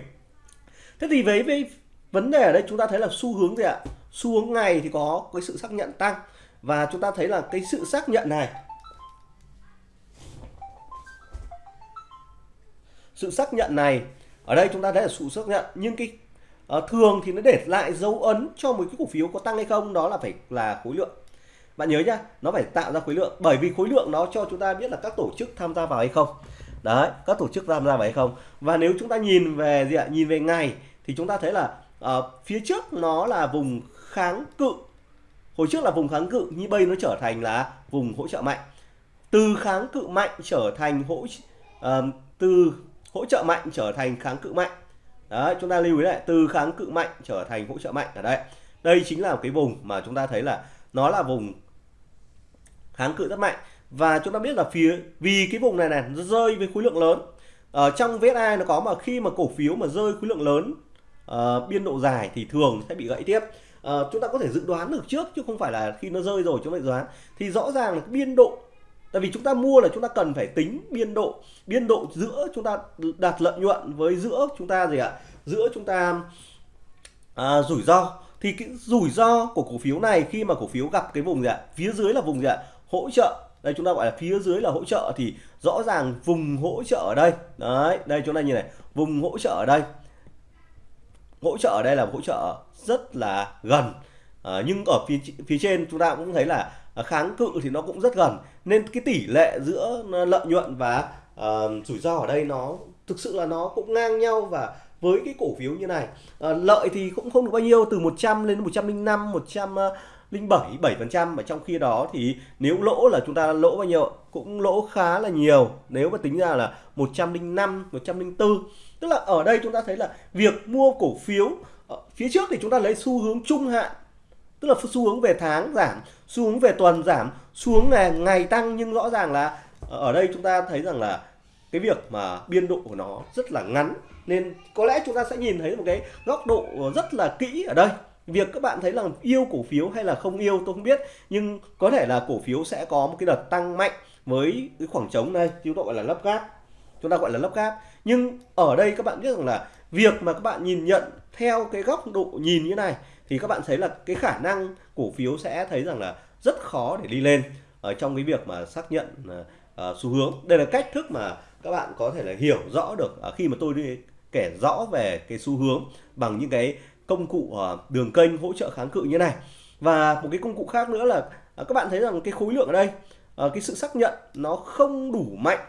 Thế thì với, với vấn đề ở đây chúng ta thấy là xu hướng gì ạ? Xu hướng ngày thì có cái sự xác nhận tăng và chúng ta thấy là cái sự xác nhận này sự xác nhận này ở đây chúng ta thấy là sự xác nhận nhưng cái à, thường thì nó để lại dấu ấn cho một cái cổ phiếu có tăng hay không đó là phải là khối lượng. Bạn nhớ nhá nó phải tạo ra khối lượng bởi vì khối lượng nó cho chúng ta biết là các tổ chức tham gia vào hay không. Đấy các tổ chức tham gia vào hay không. Và nếu chúng ta nhìn về gì ạ? Nhìn về ngày thì chúng ta thấy là uh, phía trước nó là vùng kháng cự. Hồi trước là vùng kháng cự như bây nó trở thành là vùng hỗ trợ mạnh. Từ kháng cự mạnh trở thành hỗ uh, từ hỗ trợ mạnh trở thành kháng cự mạnh đấy chúng ta lưu ý lại từ kháng cự mạnh trở thành hỗ trợ mạnh. Ở đây đây chính là cái vùng mà chúng ta thấy là nó là vùng kháng cự rất mạnh. Và chúng ta biết là phía vì cái vùng này này nó rơi với khối lượng lớn. Ở trong VSI nó có mà khi mà cổ phiếu mà rơi khối lượng lớn uh, biên độ dài thì thường sẽ bị gãy tiếp. Uh, chúng ta có thể dự đoán được trước chứ không phải là khi nó rơi rồi chúng ta dự đoán. Thì rõ ràng là cái biên độ tại vì chúng ta mua là chúng ta cần phải tính biên độ biên độ giữa chúng ta đạt lợi nhuận với giữa chúng ta gì ạ? Giữa chúng ta à, rủi ro. Thì cái rủi ro của cổ phiếu này khi mà cổ phiếu gặp cái vùng gì ạ? Phía dưới là vùng gì ạ? Hỗ trợ. Đây chúng ta gọi là phía dưới là hỗ trợ thì rõ ràng vùng hỗ trợ ở đây. Đấy đây chúng ta nhìn này vùng hỗ trợ ở đây. Hỗ trợ ở đây là hỗ trợ rất là gần. À, nhưng ở phía phía trên chúng ta cũng thấy là Ờ, kháng cự thì nó cũng rất gần. Nên cái tỷ lệ giữa ờ, lợi nhuận và uh, rủi ro ở đây nó thực sự là nó cũng ngang nhau và với cái cổ phiếu như này. Uh, lợi thì cũng không được bao nhiêu từ 100 lên 105 107 7 phần trăm. Mà trong khi đó thì nếu lỗ là chúng ta lỗ bao nhiêu cũng lỗ khá là nhiều. Nếu mà tính ra là 105 104 tức là ở đây chúng ta thấy là việc mua cổ phiếu phía trước thì chúng ta lấy xu hướng trung hạn tức là xu hướng về tháng giảm xu hướng về tuần giảm xuống ngày, ngày tăng. Nhưng rõ ràng là ở đây chúng ta thấy rằng là cái việc mà biên độ của nó rất là ngắn. Nên có lẽ chúng ta sẽ nhìn thấy một cái góc độ rất là kỹ ở đây. Việc các bạn thấy là yêu cổ phiếu hay là không yêu tôi không biết. Nhưng có thể là cổ phiếu sẽ có một cái đợt tăng mạnh với cái khoảng trống này. Chúng ta gọi là lấp gáp chúng ta gọi là lấp gáp nhưng ở đây các bạn biết rằng là việc mà các bạn nhìn nhận theo cái góc độ nhìn như này thì các bạn thấy là cái khả năng cổ phiếu sẽ thấy rằng là rất khó để đi lên ở trong cái việc mà xác nhận uh, xu hướng. Đây là cách thức mà các bạn có thể là hiểu rõ được uh, khi mà tôi đi kể rõ về cái xu hướng bằng những cái công cụ uh, đường kênh hỗ trợ kháng cự như này. Và một cái công cụ khác nữa là uh, các bạn thấy rằng cái khối lượng ở đây uh, cái sự xác nhận nó không đủ mạnh.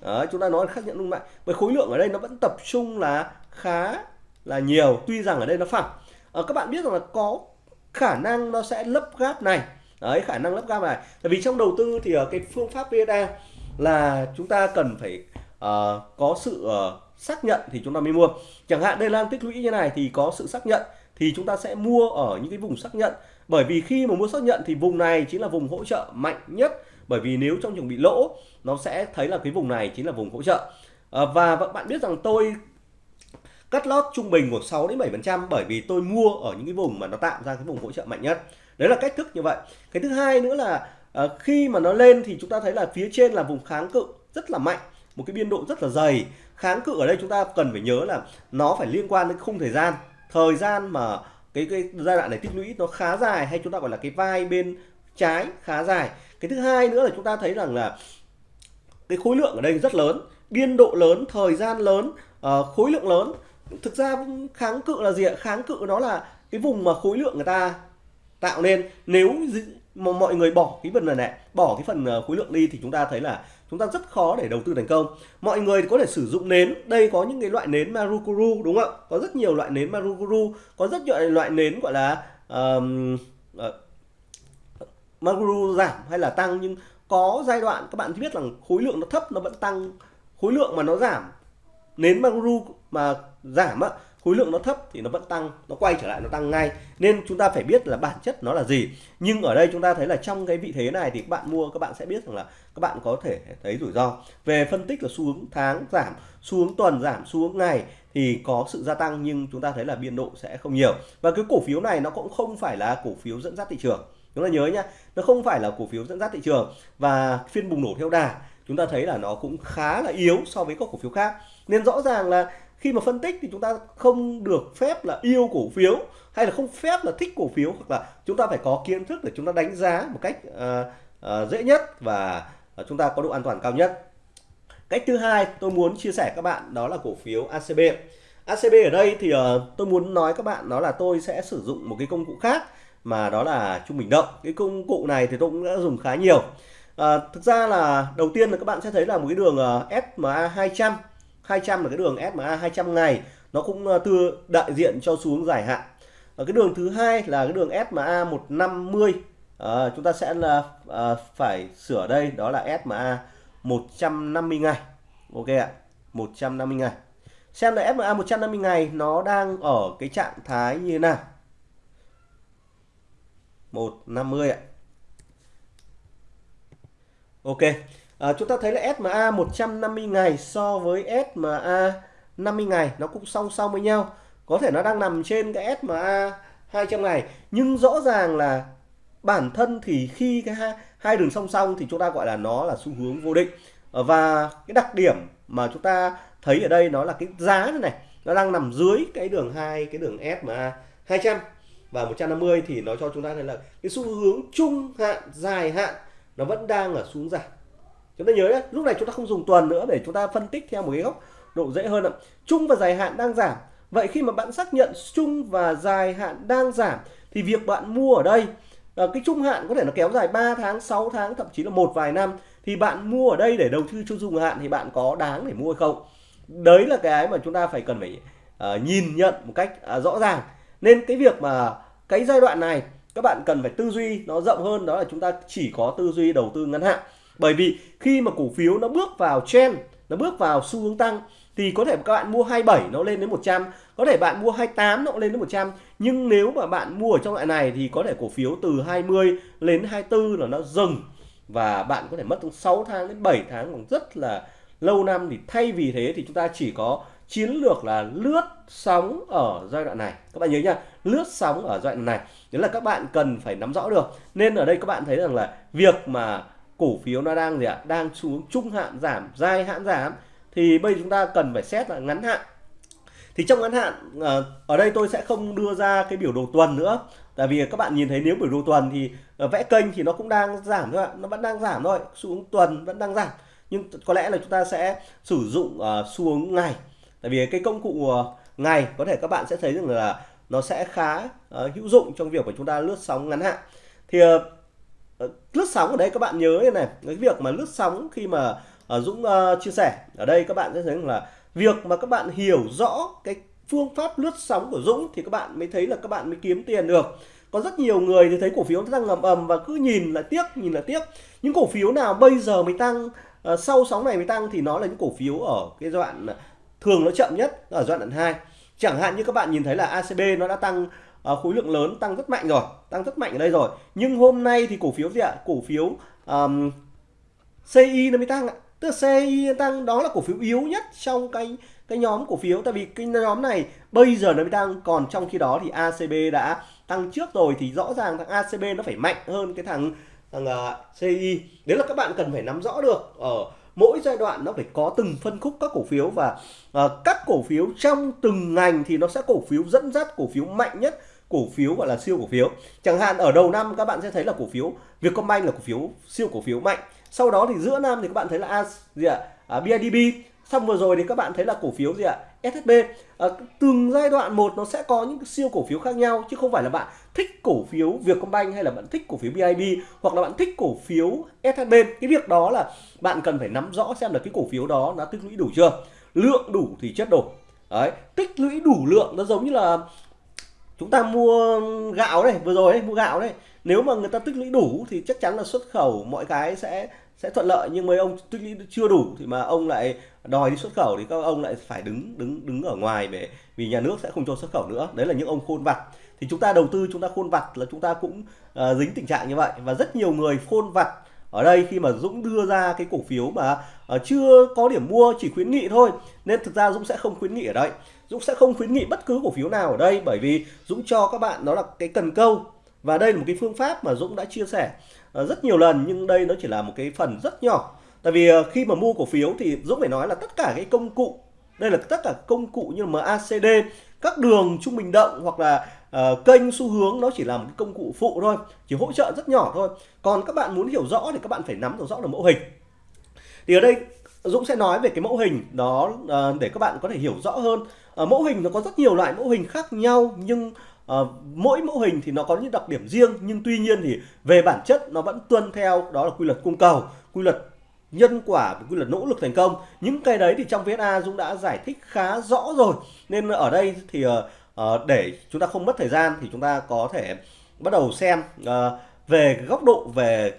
Đấy, chúng ta nói là xác nhận đủ mạnh. Bởi khối lượng ở đây nó vẫn tập trung là khá là nhiều tuy rằng ở đây nó phẳng. À, các bạn biết rằng là có khả năng nó sẽ lấp gáp này. Đấy khả năng lấp gáp này. Tại vì trong đầu tư thì ở cái phương pháp VSA là chúng ta cần phải uh, có sự uh, xác nhận thì chúng ta mới mua. Chẳng hạn đây là tích lũy như này thì có sự xác nhận thì chúng ta sẽ mua ở những cái vùng xác nhận. Bởi vì khi mà mua xác nhận thì vùng này chính là vùng hỗ trợ mạnh nhất. Bởi vì nếu trong trường bị lỗ nó sẽ thấy là cái vùng này chính là vùng hỗ trợ. À, và bạn biết rằng tôi cắt lót trung bình của 6 đến 7% bởi vì tôi mua ở những cái vùng mà nó tạo ra cái vùng hỗ trợ mạnh nhất. Đấy là cách thức như vậy. Cái thứ hai nữa là uh, khi mà nó lên thì chúng ta thấy là phía trên là vùng kháng cự rất là mạnh, một cái biên độ rất là dày. Kháng cự ở đây chúng ta cần phải nhớ là nó phải liên quan đến khung thời gian. Thời gian mà cái cái giai đoạn này tích lũy nó khá dài hay chúng ta gọi là cái vai bên trái khá dài. Cái thứ hai nữa là chúng ta thấy rằng là cái khối lượng ở đây rất lớn, biên độ lớn, thời gian lớn, uh, khối lượng lớn thực ra kháng cự là gì ạ? Kháng cự nó là cái vùng mà khối lượng người ta tạo nên. Nếu mà mọi người bỏ cái phần này này bỏ cái phần ờ, khối lượng đi thì chúng ta thấy là chúng ta rất khó để đầu tư thành công. Mọi người có thể sử dụng nến. Đây có những cái loại nến marukuru đúng không ạ? Có rất nhiều loại nến marukuru. Có rất nhiều loại nến gọi là um, uh, marukuru giảm hay là tăng. Nhưng có giai đoạn các bạn biết rằng khối lượng nó thấp nó vẫn tăng. Khối lượng mà nó giảm nến marukuru mà giảm á, khối lượng nó thấp thì nó vẫn tăng, nó quay trở lại nó tăng ngay. Nên chúng ta phải biết là bản chất nó là gì. Nhưng ở đây chúng ta thấy là trong cái vị thế này thì các bạn mua, các bạn sẽ biết rằng là các bạn có thể thấy rủi ro. Về phân tích là xu hướng tháng giảm, xu hướng tuần giảm, xu hướng ngày thì có sự gia tăng nhưng chúng ta thấy là biên độ sẽ không nhiều. Và cái cổ phiếu này nó cũng không phải là cổ phiếu dẫn dắt thị trường. Chúng ta nhớ nhá, nó không phải là cổ phiếu dẫn dắt thị trường và phiên bùng nổ theo đà. Chúng ta thấy là nó cũng khá là yếu so với các cổ phiếu khác. Nên rõ ràng là khi mà phân tích thì chúng ta không được phép là yêu cổ phiếu hay là không phép là thích cổ phiếu hoặc là chúng ta phải có kiến thức để chúng ta đánh giá một cách uh, uh, dễ nhất và ờ, chúng ta có độ an toàn cao nhất. Cách thứ hai tôi muốn chia sẻ các bạn đó là cổ phiếu ACB ACB ở đây thì uh, tôi muốn nói các bạn đó là tôi sẽ sử dụng một cái công cụ khác mà đó là trung bình động. Cái công cụ này thì tôi cũng đã dùng khá nhiều. Uh, thực ra là đầu tiên là các bạn sẽ thấy là một cái đường uh, SMA 200 200 là cái đường SMA 200 ngày nó cũng uh, đại diện cho xuống dài hạn. Và cái đường thứ hai là cái đường SMA 150 à, chúng ta sẽ là à, phải sửa đây đó là SMA 150 ngày. Ok ạ 150 ngày. Xem là SMA 150 ngày nó đang ở cái trạng thái như thế nào? 150 ạ. Ok à, chúng ta thấy là SMA 150 ngày so với SMA 50 ngày nó cũng song song với nhau. Có thể nó đang nằm trên cái SMA 200 ngày nhưng rõ ràng là bản thân thì khi cái hai, hai đường song song thì chúng ta gọi là nó là xu hướng vô định. Ờ, và cái đặc điểm mà chúng ta thấy ở đây nó là cái giá này, này nó đang nằm dưới cái đường hai cái đường SMA 200 và 150 thì nó cho chúng ta thấy là cái xu hướng trung hạn dài hạn nó vẫn đang ở xuống giảm chúng ta nhớ nhé lúc này chúng ta không dùng tuần nữa để chúng ta phân tích theo một cái góc độ dễ hơn ạ. Chung và dài hạn đang giảm. Vậy khi mà bạn xác nhận chung và dài hạn đang giảm thì việc bạn mua ở đây ờ, cái trung hạn có thể nó kéo dài 3 tháng 6 tháng thậm chí là một vài năm thì bạn mua ở đây để đầu tư cho dùng hạn thì bạn có đáng để mua hay không? Đấy là cái mà chúng ta phải cần phải uh, nhìn nhận một cách uh, rõ ràng. Nên cái việc mà cái giai đoạn này các bạn cần phải tư duy nó rộng hơn đó là chúng ta chỉ có tư duy đầu tư ngắn hạn bởi vì khi mà cổ phiếu nó bước vào trend, nó bước vào xu hướng tăng, thì có thể các bạn mua 27 nó lên đến 100 có thể bạn mua 28 nó lên đến 100 nhưng nếu mà bạn mua ở trong loại này thì có thể cổ phiếu từ 20 lên 24 là nó dừng. Và bạn có thể mất từ 6 tháng đến 7 tháng, còn rất là lâu năm. Thì thay vì thế thì chúng ta chỉ có chiến lược là lướt sóng ở giai đoạn này. Các bạn nhớ nha, lướt sóng ở giai đoạn này. Đấy là các bạn cần phải nắm rõ được. Nên ở đây các bạn thấy rằng là việc mà cổ phiếu nó đang gì ạ? Đang xuống trung hạn giảm dài hạn giảm. Thì bây giờ chúng ta cần phải xét là ngắn hạn. Thì trong ngắn hạn ờ, ở đây tôi sẽ không đưa ra cái biểu đồ tuần nữa. Tại vì các bạn nhìn thấy nếu biểu đồ tuần thì ờ, vẽ kênh thì nó cũng đang giảm thôi ạ. Nó vẫn đang giảm thôi xuống tuần vẫn đang giảm. Nhưng có lẽ là chúng ta sẽ sử dụng uh, xuống ngày. Tại vì cái công cụ ngày có thể các bạn sẽ thấy rằng là nó sẽ khá uh, hữu dụng trong việc của chúng ta lướt sóng ngắn hạn. Thì uh, Ờ, lướt sóng ở đây các bạn nhớ này. Cái việc mà lướt sóng khi mà uh, Dũng uh, chia sẻ. Ở đây các bạn sẽ thấy là việc mà các bạn hiểu rõ cái phương pháp lướt sóng của Dũng thì các bạn mới thấy là các bạn mới kiếm tiền được. Có rất nhiều người thì thấy cổ phiếu nó tăng ngầm ầm và cứ nhìn là tiếc nhìn là tiếc. Những cổ phiếu nào bây giờ mới tăng uh, sau sóng này mới tăng thì nó là những cổ phiếu ở cái đoạn thường nó chậm nhất ở giai đoạn 2 chẳng hạn như các bạn nhìn thấy là ACB nó đã tăng Ờ, khối lượng lớn tăng rất mạnh rồi tăng rất mạnh ở đây rồi. Nhưng hôm nay thì cổ phiếu gì ạ? Cổ phiếu um, CI nó mới tăng ạ. Tức là CI tăng đó là cổ phiếu yếu nhất trong cái cái nhóm cổ phiếu. Tại vì cái nhóm này bây giờ nó mới tăng còn trong khi đó thì ACB đã tăng trước rồi thì rõ ràng thằng ACB nó phải mạnh hơn cái thằng thằng uh, CI đấy là các bạn cần phải nắm rõ được ở mỗi giai đoạn nó phải có từng phân khúc các cổ phiếu và uh, các cổ phiếu trong từng ngành thì nó sẽ cổ phiếu dẫn dắt cổ phiếu mạnh nhất cổ phiếu gọi là siêu cổ phiếu chẳng hạn ở đầu năm các bạn sẽ thấy là cổ phiếu Vietcombank là cổ phiếu siêu cổ phiếu mạnh sau đó thì giữa năm thì các bạn thấy là A, gì ạ à, BIDB xong vừa rồi thì các bạn thấy là cổ phiếu gì ạ SHB à, từng giai đoạn một nó sẽ có những siêu cổ phiếu khác nhau chứ không phải là bạn thích cổ phiếu Vietcombank hay là bạn thích cổ phiếu bidb hoặc là bạn thích cổ phiếu SHB cái việc đó là bạn cần phải nắm rõ xem là cái cổ phiếu đó nó tích lũy đủ chưa lượng đủ thì chất đủ đấy tích lũy đủ lượng nó giống như là chúng ta mua gạo đây vừa rồi đấy mua gạo đấy. Nếu mà người ta tích lũy đủ thì chắc chắn là xuất khẩu mọi cái sẽ sẽ thuận lợi. Nhưng mấy ông tích lũy chưa đủ thì mà ông lại đòi đi xuất khẩu thì các ông lại phải đứng đứng đứng ở ngoài để vì nhà nước sẽ không cho xuất khẩu nữa. Đấy là những ông khôn vặt. Thì chúng ta đầu tư chúng ta khôn vặt là chúng ta cũng uh, dính tình trạng như vậy. Và rất nhiều người khôn vặt ở đây khi mà Dũng đưa ra cái cổ phiếu mà uh, chưa có điểm mua chỉ khuyến nghị thôi. Nên thực ra Dũng sẽ không khuyến nghị ở đây. Dũng sẽ không khuyến nghị bất cứ cổ phiếu nào ở đây bởi vì Dũng cho các bạn đó là cái cần câu. Và đây là một cái phương pháp mà Dũng đã chia sẻ ờ, rất nhiều lần nhưng đây nó chỉ là một cái phần rất nhỏ. Tại vì ờ, khi mà mua cổ phiếu thì Dũng phải nói là tất cả cái công cụ đây là tất cả công cụ như MACD các đường trung bình động hoặc là uh, kênh xu hướng nó chỉ là một cái công cụ phụ thôi chỉ hỗ trợ rất nhỏ thôi. Còn các bạn muốn hiểu rõ thì các bạn phải nắm được rõ được mẫu hình. Thì ở đây Dũng sẽ nói về cái mẫu hình đó uh, để các bạn có thể hiểu rõ hơn. À, mẫu hình nó có rất nhiều loại mẫu hình khác nhau nhưng à, mỗi mẫu hình thì nó có những đặc điểm riêng nhưng tuy nhiên thì về bản chất nó vẫn tuân theo đó là quy luật cung cầu, quy luật nhân quả và quy luật nỗ lực thành công. Những cái đấy thì trong VSA Dũng đã giải thích khá rõ rồi. Nên ở đây thì uh, để chúng ta không mất thời gian thì chúng ta có thể bắt đầu xem uh, về góc độ về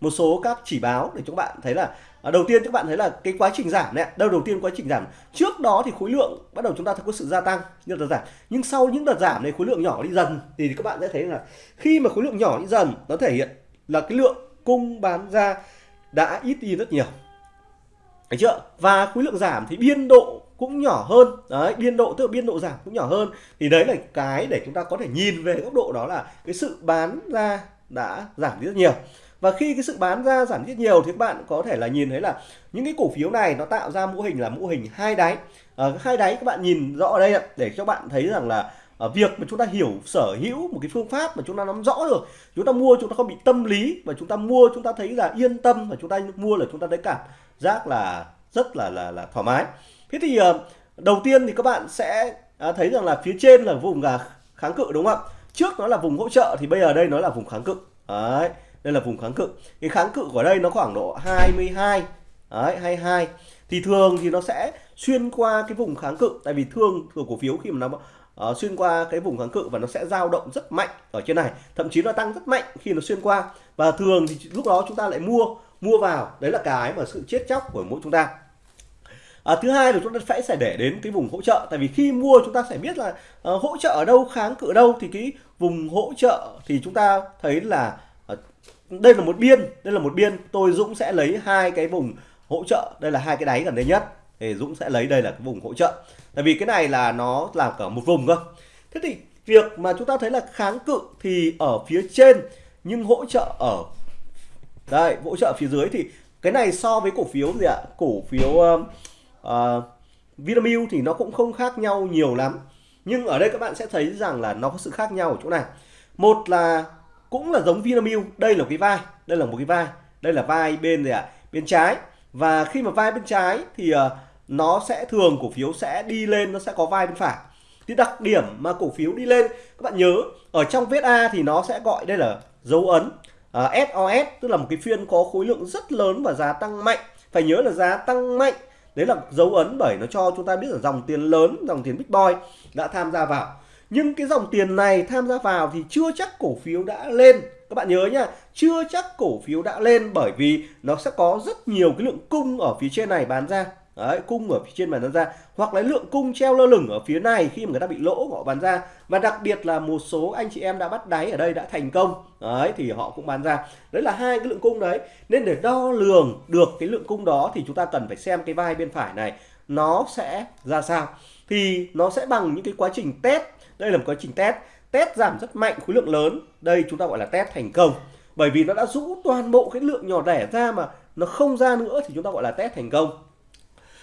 một số các chỉ báo để chúng bạn thấy là À, đầu tiên các bạn thấy là cái quá trình giảm này đâu đầu tiên quá trình giảm. Trước đó thì khối lượng bắt đầu chúng ta có sự gia tăng như đợt giảm. Nhưng sau những đợt giảm này khối lượng nhỏ đi dần thì các bạn sẽ thấy là khi mà khối lượng nhỏ đi dần nó thể hiện là cái lượng cung bán ra đã ít đi rất nhiều. Đấy chưa? Và khối lượng giảm thì biên độ cũng nhỏ hơn. Đấy biên độ tức là biên độ giảm cũng nhỏ hơn. Thì đấy là cái để chúng ta có thể nhìn về góc độ đó là cái sự bán ra đã giảm đi rất nhiều và khi cái sự bán ra giảm rất nhiều thì các bạn có thể là nhìn thấy là những cái cổ phiếu này nó tạo ra mô hình là mô hình hai đáy. À, hai đáy các bạn nhìn rõ ở đây để cho bạn thấy rằng là à, việc mà chúng ta hiểu sở hữu một cái phương pháp mà chúng ta nắm rõ được chúng ta mua chúng ta không bị tâm lý và chúng ta mua chúng ta thấy là yên tâm và chúng ta mua là chúng ta thấy cảm giác là rất là là là thoải mái. Thế thì à, đầu tiên thì các bạn sẽ à, thấy rằng là phía trên là vùng là kháng cự đúng không ạ? Trước nó là vùng hỗ trợ thì bây giờ đây nó là vùng kháng cự. Đấy đây là vùng kháng cự. Cái kháng cự của đây nó khoảng độ 22 đấy 22 thì thường thì nó sẽ xuyên qua cái vùng kháng cự tại vì thường của cổ phiếu khi mà nó uh, xuyên qua cái vùng kháng cự và nó sẽ dao động rất mạnh ở trên này. Thậm chí nó tăng rất mạnh khi nó xuyên qua. Và thường thì lúc đó chúng ta lại mua mua vào. Đấy là cái mà sự chết chóc của mỗi chúng ta. À, thứ hai là chúng ta phải sẽ để đến cái vùng hỗ trợ. Tại vì khi mua chúng ta sẽ biết là uh, hỗ trợ ở đâu kháng cự ở đâu. Thì cái vùng hỗ trợ thì chúng ta thấy là đây là một biên đây là một biên. Tôi Dũng sẽ lấy hai cái vùng hỗ trợ. Đây là hai cái đáy gần đây nhất. Thì Dũng sẽ lấy đây là cái vùng hỗ trợ. Tại vì cái này là nó là cả một vùng cơ. Thế thì việc mà chúng ta thấy là kháng cự thì ở phía trên nhưng hỗ trợ ở đây hỗ trợ phía dưới thì cái này so với cổ phiếu gì ạ? Cổ phiếu uh, uh, Vinamilk thì nó cũng không khác nhau nhiều lắm. Nhưng ở đây các bạn sẽ thấy rằng là nó có sự khác nhau ở chỗ này. Một là cũng là giống Vinamilk. Đây là cái vai đây là một cái vai đây là vai bên gì ạ? Bên trái. Và khi mà vai bên trái thì uh, nó sẽ thường cổ phiếu sẽ đi lên nó sẽ có vai bên phải. Thì đặc điểm mà cổ phiếu đi lên các bạn nhớ ở trong vết A thì nó sẽ gọi đây là dấu ấn ờ, uh, à, SOS tức là một cái phiên có khối lượng rất lớn và giá tăng mạnh. Phải nhớ là giá tăng mạnh đấy là dấu ấn bởi nó cho chúng ta biết là dòng tiền lớn dòng tiền big boy đã tham gia vào nhưng cái dòng tiền này tham gia vào thì chưa chắc cổ phiếu đã lên. Các bạn nhớ nhá chưa chắc cổ phiếu đã lên bởi vì nó sẽ có rất nhiều cái lượng cung ở phía trên này bán ra. Đấy, cung ở phía trên bán ra. Hoặc là lượng cung treo lơ lửng ở phía này khi mà người ta bị lỗ họ bán ra. Và đặc biệt là một số anh chị em đã bắt đáy ở đây đã thành công. Đấy thì họ cũng bán ra. Đấy là hai cái lượng cung đấy. Nên để đo lường được cái lượng cung đó thì chúng ta cần phải xem cái vai bên phải này. Nó sẽ ra sao? Thì nó sẽ bằng những cái quá trình test đây là một quá trình test. Test giảm rất mạnh khối lượng lớn. Đây chúng ta gọi là test thành công. Bởi vì nó đã rũ toàn bộ cái lượng nhỏ lẻ ra mà nó không ra nữa thì chúng ta gọi là test thành công.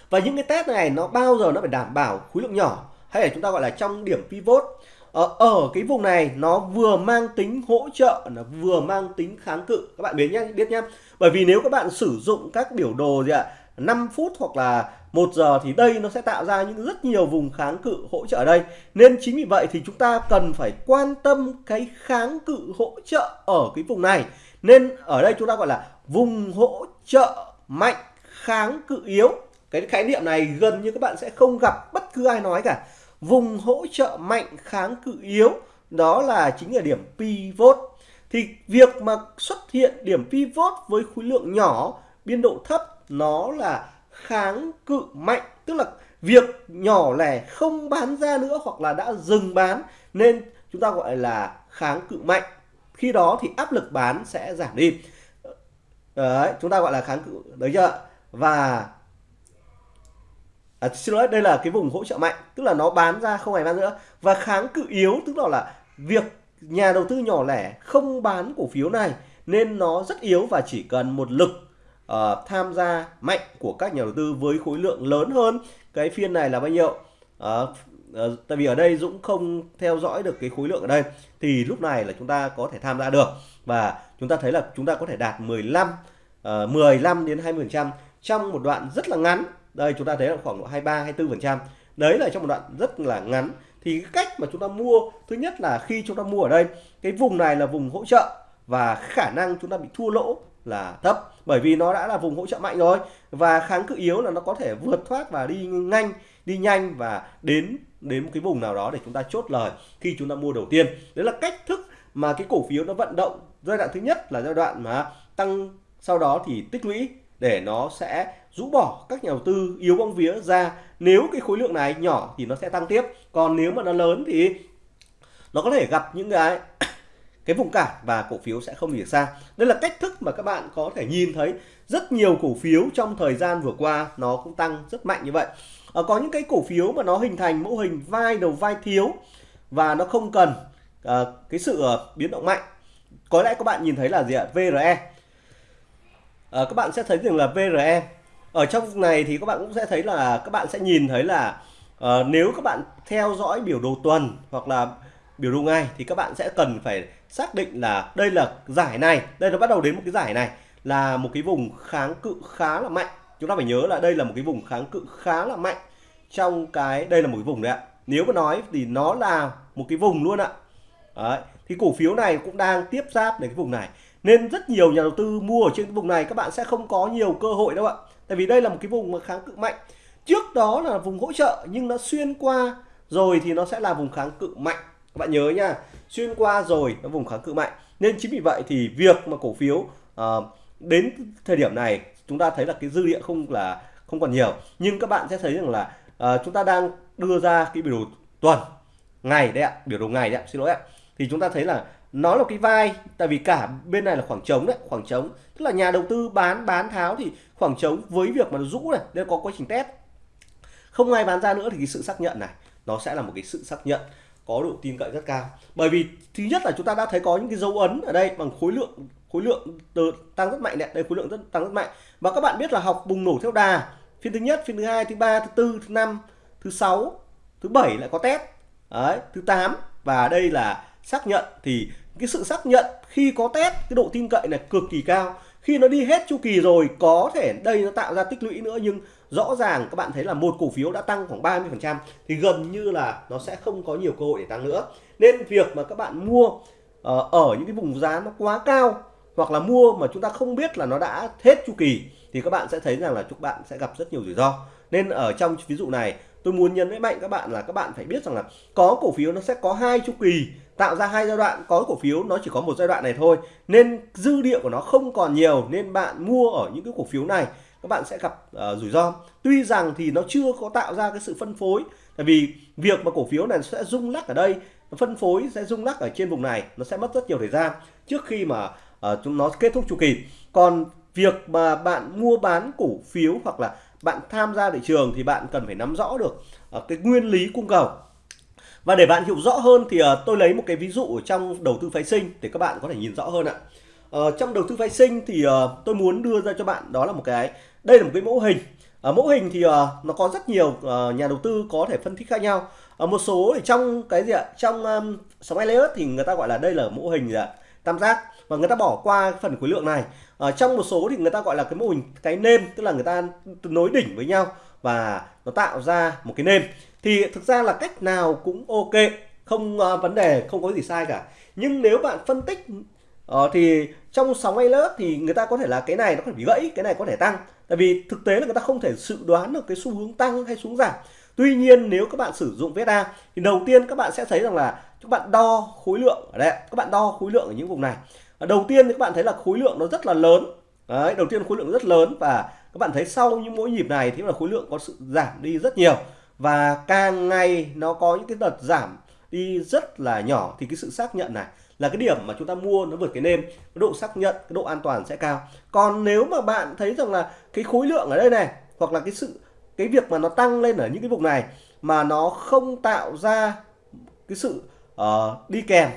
Và những cái test này nó bao giờ nó phải đảm bảo khối lượng nhỏ hay là chúng ta gọi là trong điểm pivot? Ở, ở cái vùng này nó vừa mang tính hỗ trợ nó vừa mang tính kháng cự. Các bạn biết nhé biết nhé bởi vì nếu các bạn sử dụng các biểu đồ gì ạ 5 phút hoặc là một giờ thì đây nó sẽ tạo ra những rất nhiều vùng kháng cự hỗ trợ ở đây. Nên chính vì vậy thì chúng ta cần phải quan tâm cái kháng cự hỗ trợ ở cái vùng này. Nên ở đây chúng ta gọi là vùng hỗ trợ mạnh, kháng cự yếu. Cái khái niệm này gần như các bạn sẽ không gặp bất cứ ai nói cả. Vùng hỗ trợ mạnh, kháng cự yếu, đó là chính là điểm pivot. Thì việc mà xuất hiện điểm pivot với khối lượng nhỏ, biên độ thấp nó là kháng cự mạnh tức là việc nhỏ lẻ không bán ra nữa hoặc là đã dừng bán nên chúng ta gọi là kháng cự mạnh. Khi đó thì áp lực bán sẽ giảm đi. Đấy chúng ta gọi là kháng cự đấy chưa? Và à, xin lỗi đây là cái vùng hỗ trợ mạnh tức là nó bán ra không ngày bán nữa. Và kháng cự yếu tức là là việc nhà đầu tư nhỏ lẻ không bán cổ phiếu này nên nó rất yếu và chỉ cần một lực uh, tham gia mạnh của các nhà đầu tư với khối lượng lớn hơn. Cái phiên này là bao nhiêu? Uh, uh, tại vì ở đây Dũng không theo dõi được cái khối lượng ở đây. Thì lúc này là chúng ta có thể tham gia được. Và chúng ta thấy là chúng ta có thể đạt 15 uh, 15 đến 20 trăm trong một đoạn rất là ngắn. Đây chúng ta thấy là khoảng độ 23 24 phần trăm. Đấy là trong một đoạn rất là ngắn. Thì cái cách mà chúng ta mua thứ nhất là khi chúng ta mua ở đây cái vùng này là vùng hỗ trợ và khả năng chúng ta bị thua lỗ là thấp, bởi vì nó đã là vùng hỗ trợ mạnh rồi. Và kháng cự yếu là nó có thể vượt thoát và đi nhanh đi nhanh và đến đến một cái vùng nào đó để chúng ta chốt lời khi chúng ta mua đầu tiên. Đấy là cách thức mà cái cổ phiếu nó vận động giai đoạn thứ nhất là giai đoạn mà tăng, sau đó thì tích lũy để nó sẽ rũ bỏ các nhà đầu tư yếu bóng vía ra. Nếu cái khối lượng này nhỏ thì nó sẽ tăng tiếp. Còn nếu mà nó lớn thì nó có thể gặp những cái cái vùng cản và cổ phiếu sẽ không hiểu xa. Đây là cách thức mà các bạn có thể nhìn thấy rất nhiều cổ phiếu trong thời gian vừa qua nó cũng tăng rất mạnh như vậy. À, có những cái cổ phiếu mà nó hình thành mô hình vai đầu vai thiếu và nó không cần à, cái sự uh, biến động mạnh. Có lẽ các bạn nhìn thấy là gì ạ? VRE à, các bạn sẽ thấy rằng là VRE ở trong này thì các bạn cũng sẽ thấy là các bạn sẽ nhìn thấy là uh, nếu các bạn theo dõi biểu đồ tuần hoặc là biểu đồ ngày thì các bạn sẽ cần phải xác định là đây là giải này, đây nó bắt đầu đến một cái giải này là một cái vùng kháng cự khá là mạnh. Chúng ta phải nhớ là đây là một cái vùng kháng cự khá là mạnh trong cái, đây là một cái vùng đấy ạ. Nếu mà nói thì nó là một cái vùng luôn ạ. Đấy. thì cổ phiếu này cũng đang tiếp giáp đến cái vùng này. Nên rất nhiều nhà đầu tư mua ở trên cái vùng này, các bạn sẽ không có nhiều cơ hội đâu ạ. Tại vì đây là một cái vùng mà kháng cự mạnh. Trước đó là vùng hỗ trợ nhưng nó xuyên qua rồi thì nó sẽ là vùng kháng cự mạnh các bạn nhớ nha xuyên qua rồi nó vùng kháng cự mạnh. Nên chính vì vậy thì việc mà cổ phiếu uh, đến thời điểm này chúng ta thấy là cái dư địa không là không còn nhiều. Nhưng các bạn sẽ thấy rằng là uh, chúng ta đang đưa ra cái biểu đồ tuần ngày đấy ạ biểu đồ ngày đấy ạ xin lỗi ạ. Thì chúng ta thấy là nó là cái vai tại vì cả bên này là khoảng trống đấy khoảng trống. Tức là nhà đầu tư bán bán tháo thì khoảng trống với việc mà nó rũ này nên có quá trình test. Không ai bán ra nữa thì cái sự xác nhận này nó sẽ là một cái sự xác nhận có độ tin cậy rất cao. Bởi vì thứ nhất là chúng ta đã thấy có những cái dấu ấn ở đây bằng khối lượng khối lượng từ tăng rất mạnh đấy. Đây, khối lượng rất tăng rất mạnh. Và các bạn biết là học bùng nổ theo đà. Phiên thứ nhất, phiên thứ hai, thứ ba, thứ tư, thứ năm, thứ sáu, thứ bảy lại có test. Đấy, thứ 8 và đây là xác nhận. Thì cái sự xác nhận khi có test, cái độ tin cậy này cực kỳ cao. Khi nó đi hết chu kỳ rồi, có thể đây nó tạo ra tích lũy nữa. Nhưng rõ ràng các bạn thấy là một cổ phiếu đã tăng khoảng 30 phần trăm thì gần như là nó sẽ không có nhiều cơ hội để tăng nữa. Nên việc mà các bạn mua ờ, ở những cái vùng giá nó quá cao hoặc là mua mà chúng ta không biết là nó đã hết chu kỳ thì các bạn sẽ thấy rằng là chúng bạn sẽ gặp rất nhiều rủi ro. Nên ở trong ví dụ này, tôi muốn nhấn với mạnh các bạn là các bạn phải biết rằng là có cổ phiếu nó sẽ có hai chu kỳ, tạo ra hai giai đoạn. Có cổ phiếu nó chỉ có một giai đoạn này thôi, nên dư địa của nó không còn nhiều. Nên bạn mua ở những cái cổ phiếu này các bạn sẽ gặp uh, rủi ro. Tuy rằng thì nó chưa có tạo ra cái sự phân phối tại vì việc mà cổ phiếu này sẽ rung lắc ở đây phân phối sẽ rung lắc ở trên vùng này nó sẽ mất rất nhiều thời gian trước khi mà uh, chúng nó kết thúc chu kỳ. Còn việc mà bạn mua bán cổ phiếu hoặc là bạn tham gia thị trường thì bạn cần phải nắm rõ được uh, cái nguyên lý cung cầu. Và để bạn hiểu rõ hơn thì uh, tôi lấy một cái ví dụ ở trong đầu tư phái sinh để các bạn có thể nhìn rõ hơn ạ. Uh, trong đầu tư phái sinh thì uh, tôi muốn đưa ra cho bạn đó là một cái đây là một cái mẫu hình. Ở mẫu hình thì ờ, nó có rất nhiều ờ, nhà đầu tư có thể phân tích khác nhau. Ở một số thì trong cái gì ạ? Trong um, sóng Elliott thì người ta gọi là đây là mẫu hình gì ạ? tam giác và người ta bỏ qua cái phần khối lượng này. Ở trong một số thì người ta gọi là cái mô hình cái nêm tức là người ta nối đỉnh với nhau và nó tạo ra một cái nêm thì thực ra là cách nào cũng ok không uh, vấn đề không có gì sai cả nhưng nếu bạn phân tích uh, thì trong sóng lớp thì người ta có thể là cái này nó có thể bị gãy cái này có thể tăng tại vì thực tế là người ta không thể dự đoán được cái xu hướng tăng hay xuống giảm. Tuy nhiên nếu các bạn sử dụng VSA thì đầu tiên các bạn sẽ thấy rằng là các bạn đo khối lượng ở đây các bạn đo khối lượng ở những vùng này. Đầu tiên thì các bạn thấy là khối lượng nó rất là lớn. Đấy, đầu tiên khối lượng rất lớn và các bạn thấy sau những mỗi nhịp này thì là khối lượng có sự giảm đi rất nhiều. Và càng ngày nó có những cái đợt giảm đi rất là nhỏ thì cái sự xác nhận này là cái điểm mà chúng ta mua nó vượt cái nêm cái độ xác nhận cái độ an toàn sẽ cao. Còn nếu mà bạn thấy rằng là cái khối lượng ở đây này hoặc là cái sự cái việc mà nó tăng lên ở những cái vùng này mà nó không tạo ra cái sự uh, đi kèm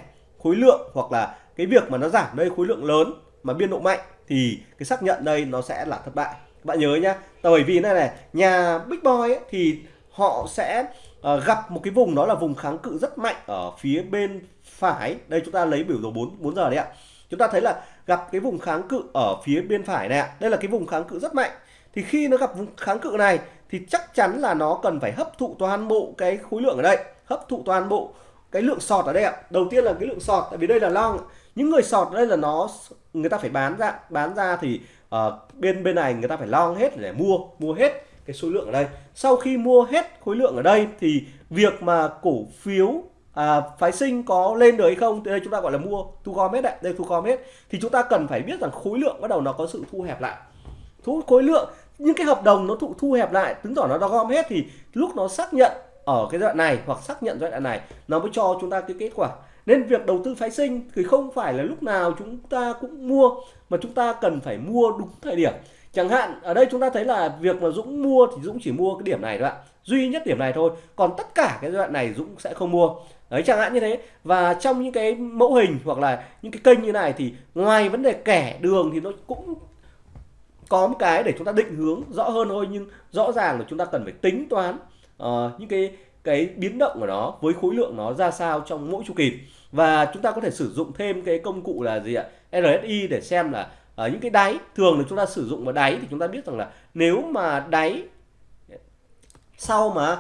khối lượng hoặc là cái việc mà nó giảm đây khối lượng lớn mà biên độ mạnh thì cái xác nhận đây nó sẽ là thất bại. Các bạn nhớ nhá bởi vì này này nhà big boy ấy, thì họ sẽ uh, gặp một cái vùng đó là vùng kháng cự rất mạnh ở phía bên phải. Đây chúng ta lấy biểu đồ 4 4 giờ đấy ạ. Chúng ta thấy là gặp cái vùng kháng cự ở phía bên phải này ạ. Đây là cái vùng kháng cự rất mạnh. Thì khi nó gặp vùng kháng cự này thì chắc chắn là nó cần phải hấp thụ toàn bộ cái khối lượng ở đây. Hấp thụ toàn bộ cái lượng sọt ở đây ạ. Đầu tiên là cái lượng sọt tại vì đây là long những người sọt đây là nó người ta phải bán ra bán ra thì uh, bên bên này người ta phải long hết để mua mua hết cái số lượng ở đây. Sau khi mua hết khối lượng ở đây thì việc mà cổ phiếu à, phái sinh có lên được hay không? Thì đây chúng ta gọi là mua thu gom hết đấy đây thu gom hết. Thì chúng ta cần phải biết rằng khối lượng bắt đầu nó có sự thu hẹp lại. Thu khối lượng những cái hợp đồng nó thụ thu hẹp lại chứng tỏ nó đã gom hết thì lúc nó xác nhận ở cái đoạn này hoặc xác nhận giai đoạn này nó mới cho chúng ta cái kết quả. Nên việc đầu tư phái sinh thì không phải là lúc nào chúng ta cũng mua mà chúng ta cần phải mua đúng thời điểm. Chẳng hạn ở đây chúng ta thấy là việc mà Dũng mua thì Dũng chỉ mua cái điểm này thôi ạ. Duy nhất điểm này thôi. Còn tất cả cái giai đoạn này Dũng sẽ không mua đấy chẳng hạn như thế. Và trong những cái mẫu hình hoặc là những cái kênh như này thì ngoài vấn đề kẻ đường thì nó cũng có một cái để chúng ta định hướng rõ hơn thôi. Nhưng rõ ràng là chúng ta cần phải tính toán uh, những cái cái biến động của nó với khối lượng nó ra sao trong mỗi chu kỳ. Và chúng ta có thể sử dụng thêm cái công cụ là gì ạ? RSI để xem là uh, những cái đáy. Thường là chúng ta sử dụng vào đáy thì chúng ta biết rằng là nếu mà đáy sau mà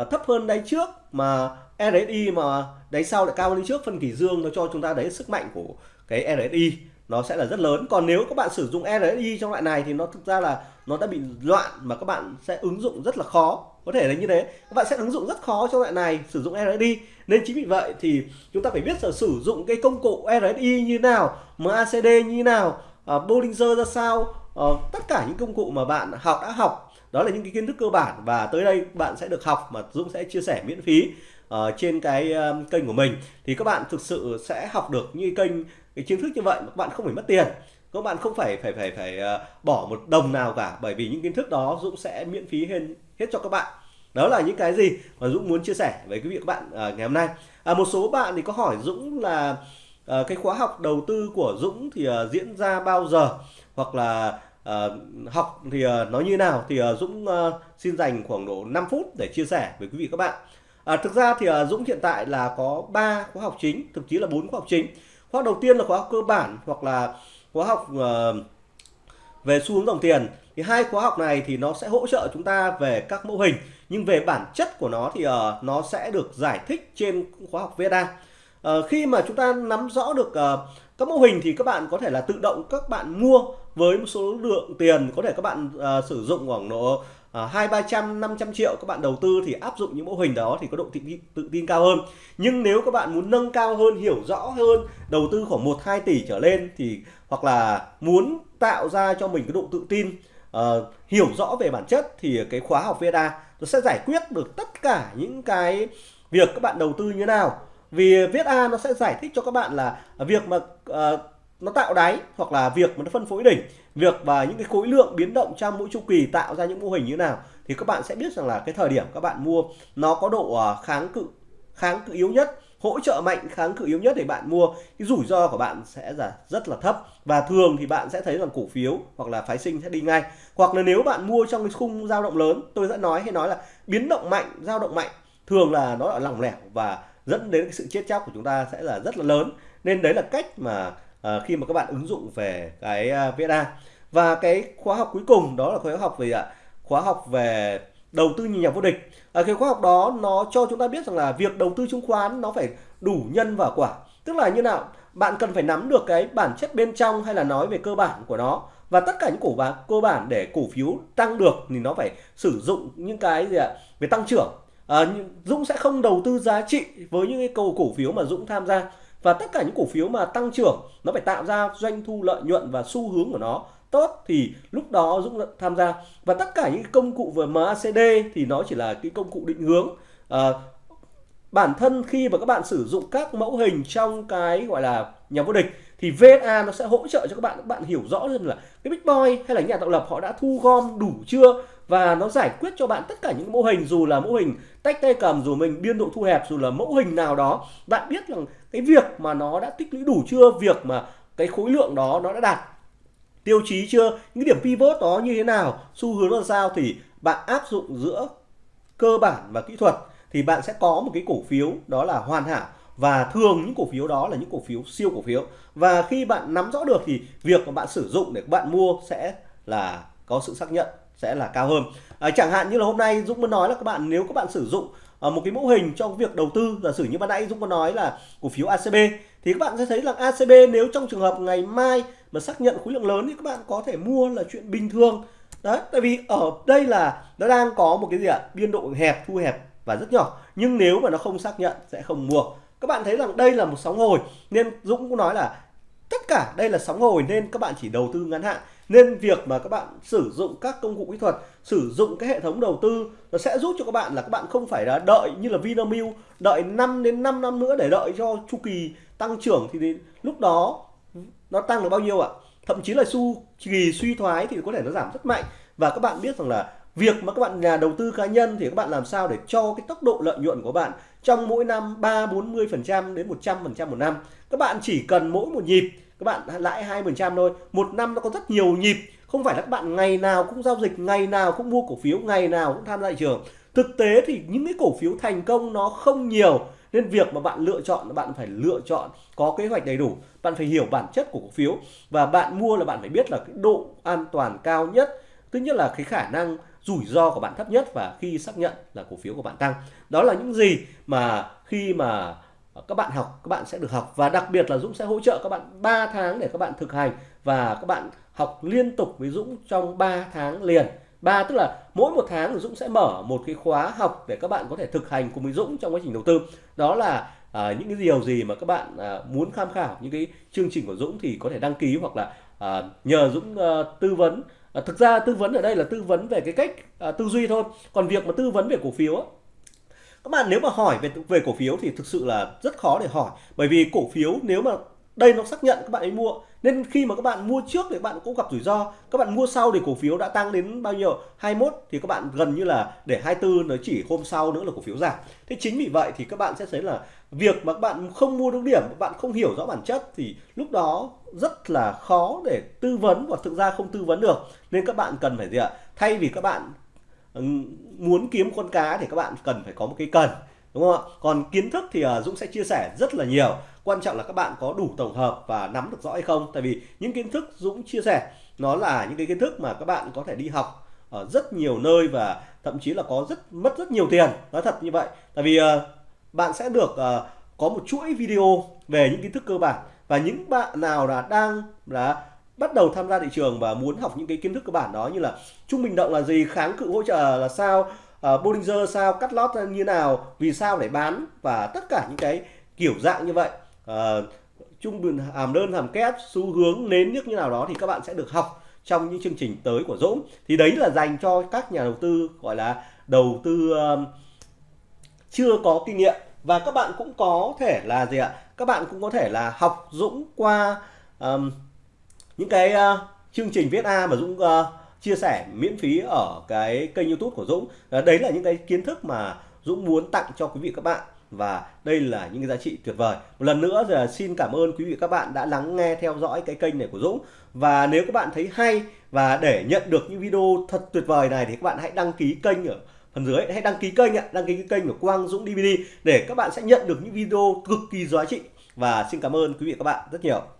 uh, thấp hơn đáy trước mà RSI mà đáy sau lại cao hơn trước phân kỳ dương nó cho chúng ta đấy sức mạnh của cái RSI nó sẽ là rất lớn. Còn nếu các bạn sử dụng RSI trong loại này thì nó thực ra là nó đã bị loạn mà các bạn sẽ ứng dụng rất là khó. Có thể là như thế. Các bạn sẽ ứng dụng rất khó trong loại này sử dụng RSI nên chính vì vậy thì chúng ta phải biết là sử dụng cái công cụ RSI như nào MACD như nào uh, Bollinger ra sao uh, tất cả những công cụ mà bạn học đã học. Đó là những cái kiến thức cơ bản và tới đây bạn sẽ được học mà Dũng sẽ chia sẻ miễn phí uh, trên cái uh, kênh của mình thì các bạn thực sự sẽ học được như kênh cái kiến thức như vậy mà các bạn không phải mất tiền. Các bạn không phải phải phải phải uh, bỏ một đồng nào cả bởi vì những kiến thức đó Dũng sẽ miễn phí hết hết cho các bạn. Đó là những cái gì mà Dũng muốn chia sẻ với quý vị các bạn uh, ngày hôm nay. À, một số bạn thì có hỏi Dũng là uh, cái khóa học đầu tư của Dũng thì uh, diễn ra bao giờ? Hoặc là uh, học thì uh, nó như nào? Thì uh, Dũng uh, xin dành khoảng độ 5 phút để chia sẻ với quý vị các bạn à, thực ra thì à, Dũng hiện tại là có 3 khóa học chính thực chí là bốn khóa học chính. Khóa học đầu tiên là khóa học cơ bản hoặc là khóa học à, về xu hướng dòng tiền. Thì hai khóa học này thì nó sẽ hỗ trợ chúng ta về các mô hình nhưng về bản chất của nó thì uh, nó sẽ được giải thích trên khóa học VSA uh, ờ, khi mà chúng ta nắm rõ được uh, các mô hình thì các bạn có thể là tự động các bạn mua với một số lượng tiền có thể các bạn uh, sử dụng khoảng độ Ờ, hai ba trăm năm trăm triệu các bạn đầu tư thì áp dụng những mô hình đó thì có độ tự, tự tin cao hơn. Nhưng nếu các bạn muốn nâng cao hơn hiểu rõ hơn đầu tư khoảng 1 2 tỷ trở lên thì hoặc là muốn tạo ra cho mình cái độ tự tin uh, hiểu rõ về bản chất thì cái khóa học VEDA nó sẽ giải quyết được tất cả những cái việc các bạn đầu tư như thế nào. Vì VSA nó sẽ giải thích cho các bạn là việc mà uh, nó tạo đáy hoặc là việc mà nó phân phối đỉnh, việc và những cái khối lượng biến động trong mỗi chu kỳ tạo ra những mô hình như thế nào thì các bạn sẽ biết rằng là cái thời điểm các bạn mua nó có độ à, kháng cự kháng cự yếu nhất, hỗ trợ mạnh, kháng cự yếu nhất để bạn mua. Cái rủi ro của bạn sẽ là rất là thấp và thường thì bạn sẽ thấy rằng cổ phiếu hoặc là phái sinh sẽ đi ngay. Hoặc là nếu bạn mua trong cái khung dao động lớn, tôi đã nói hay nói là biến động mạnh, dao động mạnh thường là nó ở lỏng lẻo và dẫn đến cái sự chết chóc của chúng ta sẽ là rất là lớn. Nên đấy là cách mà uh, khi mà các bạn ứng dụng về cái à, uh, VSA và cái khóa học cuối cùng đó là khóa học về ạ? Khóa học về đầu tư nhà vô địch. Ở cái khóa học đó nó cho chúng ta biết rằng là việc đầu tư chứng khoán nó phải đủ nhân và quả. Tức là như nào? Bạn cần phải nắm được cái bản chất bên trong hay là nói về cơ bản của nó. Và tất cả những cổ bản cơ bản để cổ phiếu tăng được thì nó phải sử dụng những cái gì ạ? Về tăng trưởng. À, Dũng sẽ không đầu tư giá trị với những cái cầu cổ phiếu mà Dũng tham gia và tất cả những cổ phiếu mà tăng trưởng nó phải tạo ra doanh thu lợi nhuận và xu hướng của nó tốt thì lúc đó Dũng tham gia. Và tất cả những công cụ về MACD thì nó chỉ là cái công cụ định hướng. À, bản thân khi mà các bạn sử dụng các mẫu hình trong cái gọi là nhà vô địch thì VSA nó sẽ hỗ trợ cho các bạn. Các bạn hiểu rõ hơn là cái Big Boy hay là nhà tạo lập họ đã thu gom đủ chưa? Và nó giải quyết cho bạn tất cả những mẫu hình dù là mẫu hình tách tay cầm dù mình biên độ thu hẹp dù là mẫu hình nào đó. Bạn biết rằng cái việc mà nó đã tích lũy đủ chưa việc mà cái khối lượng đó nó đã đạt tiêu chí chưa những điểm pivot đó như thế nào xu hướng là sao thì bạn áp dụng giữa cơ bản và kỹ thuật thì bạn sẽ có một cái cổ phiếu đó là hoàn hảo. Và thường những cổ phiếu đó là những cổ phiếu siêu cổ phiếu. Và khi bạn nắm rõ được thì việc mà bạn sử dụng để bạn mua sẽ là có sự xác nhận sẽ là cao hơn. À, chẳng hạn như là hôm nay Dũng muốn nói là các bạn nếu các bạn sử dụng Ờ, một cái mẫu hình cho việc đầu tư. Giả sử như ban nãy Dũng có nói là cổ phiếu ACB thì các bạn sẽ thấy là ACB nếu trong trường hợp ngày mai mà xác nhận khối lượng lớn thì các bạn có thể mua là chuyện bình thường. Đấy, tại vì ở đây là nó đang có một cái gì ạ? Biên độ hẹp, thu hẹp và rất nhỏ. Nhưng nếu mà nó không xác nhận sẽ không mua. Các bạn thấy rằng đây là một sóng hồi, nên Dũng cũng nói là tất cả đây là sóng hồi nên các bạn chỉ đầu tư ngắn hạn. Nên việc mà các bạn sử dụng các công cụ kỹ thuật sử dụng cái hệ thống đầu tư, nó sẽ giúp cho các bạn là các bạn không phải là đợi như là Vinamilk, đợi 5 đến 5 năm nữa để đợi cho chu kỳ tăng trưởng thì đến lúc đó nó tăng được bao nhiêu ạ? Thậm chí là chu kỳ suy thoái thì có thể nó giảm rất mạnh. Và các bạn biết rằng là việc mà các bạn nhà đầu tư cá nhân thì các bạn làm sao để cho cái tốc độ lợi nhuận của bạn trong mỗi năm 3 40 phần trăm đến 100 phần trăm một năm? Các bạn chỉ cần mỗi một nhịp, các bạn lãi hai phần trăm thôi. Một năm nó có rất nhiều nhịp không phải là các bạn ngày nào cũng giao dịch, ngày nào cũng mua cổ phiếu, ngày nào cũng tham gia thị trường. Thực tế thì những cái cổ phiếu thành công nó không nhiều, nên việc mà bạn lựa chọn, bạn phải lựa chọn có kế hoạch đầy đủ. Bạn phải hiểu bản chất của cổ phiếu và bạn mua là bạn phải biết là cái độ an toàn cao nhất. Thứ nhất là cái khả năng rủi ro của bạn thấp nhất và khi xác nhận là cổ phiếu của bạn tăng. Đó là những gì mà khi mà các bạn học, các bạn sẽ được học. Và đặc biệt là Dũng sẽ hỗ trợ các bạn 3 tháng để các bạn thực hành và các bạn học liên tục với Dũng trong 3 tháng liền. Ba tức là mỗi một tháng Dũng sẽ mở một cái khóa học để các bạn có thể thực hành cùng với Dũng trong quá trình đầu tư. Đó là à, những cái điều gì mà các bạn à, muốn tham khảo những cái chương trình của Dũng thì có thể đăng ký hoặc là à, nhờ Dũng à, tư vấn. À, thực ra tư vấn ở đây là tư vấn về cái cách à, tư duy thôi. Còn việc mà tư vấn về cổ phiếu các bạn nếu mà hỏi về về cổ phiếu thì thực sự là rất khó để hỏi. Bởi vì cổ phiếu nếu mà đây nó xác nhận các bạn ấy mua. Nên khi mà các bạn mua trước thì các bạn cũng gặp rủi ro. Các bạn mua sau thì cổ phiếu đã tăng đến bao nhiêu? 21 thì các bạn gần như là để 24 nó chỉ hôm sau nữa là cổ phiếu giảm. Thế chính vì vậy thì các bạn sẽ thấy là việc mà các bạn không mua đúng điểm, bạn không hiểu rõ bản chất thì lúc đó rất là khó để tư vấn và thực ra không tư vấn được. Nên các bạn cần phải gì ạ? Thay vì các bạn ừ, muốn kiếm con cá thì các bạn cần phải có một cái cần đúng không ạ? Còn kiến thức thì uh, Dũng sẽ chia sẻ rất là nhiều. Quan trọng là các bạn có đủ tổng hợp và nắm được rõ hay không. Tại vì những kiến thức Dũng chia sẻ nó là những cái kiến thức mà các bạn có thể đi học ở rất nhiều nơi và thậm chí là có rất mất rất nhiều tiền. Nói thật như vậy. Tại vì uh, bạn sẽ được uh, có một chuỗi video về những kiến thức cơ bản. Và những bạn nào là đang là bắt đầu tham gia thị trường và muốn học những cái kiến thức cơ bản đó như là trung bình động là gì kháng cự hỗ trợ là sao uh, Bollinger sao cắt lót như nào vì sao để bán và tất cả những cái kiểu dạng như vậy. Uh, trung bình hàm đơn hàm kép xu hướng nến nước như nào đó thì các bạn sẽ được học trong những chương trình tới của Dũng. Thì đấy là dành cho các nhà đầu tư gọi là đầu tư uh, chưa có kinh nghiệm. Và các bạn cũng có thể là gì ạ? Các bạn cũng có thể là học Dũng qua um, những cái uh, chương trình viết A mà Dũng uh, chia sẻ miễn phí ở cái kênh YouTube của Dũng. Uh, đấy là những cái kiến thức mà Dũng muốn tặng cho quý vị các bạn. Và đây là những cái giá trị tuyệt vời. Một lần nữa thì xin cảm ơn quý vị các bạn đã lắng nghe theo dõi cái kênh này của Dũng. Và nếu các bạn thấy hay và để nhận được những video thật tuyệt vời này thì các bạn hãy đăng ký kênh ở phần dưới. Hãy đăng ký kênh ạ. Đăng ký kênh của Quang Dũng DVD để các bạn sẽ nhận được những video cực kỳ giá trị. Và xin cảm ơn quý vị các bạn rất nhiều.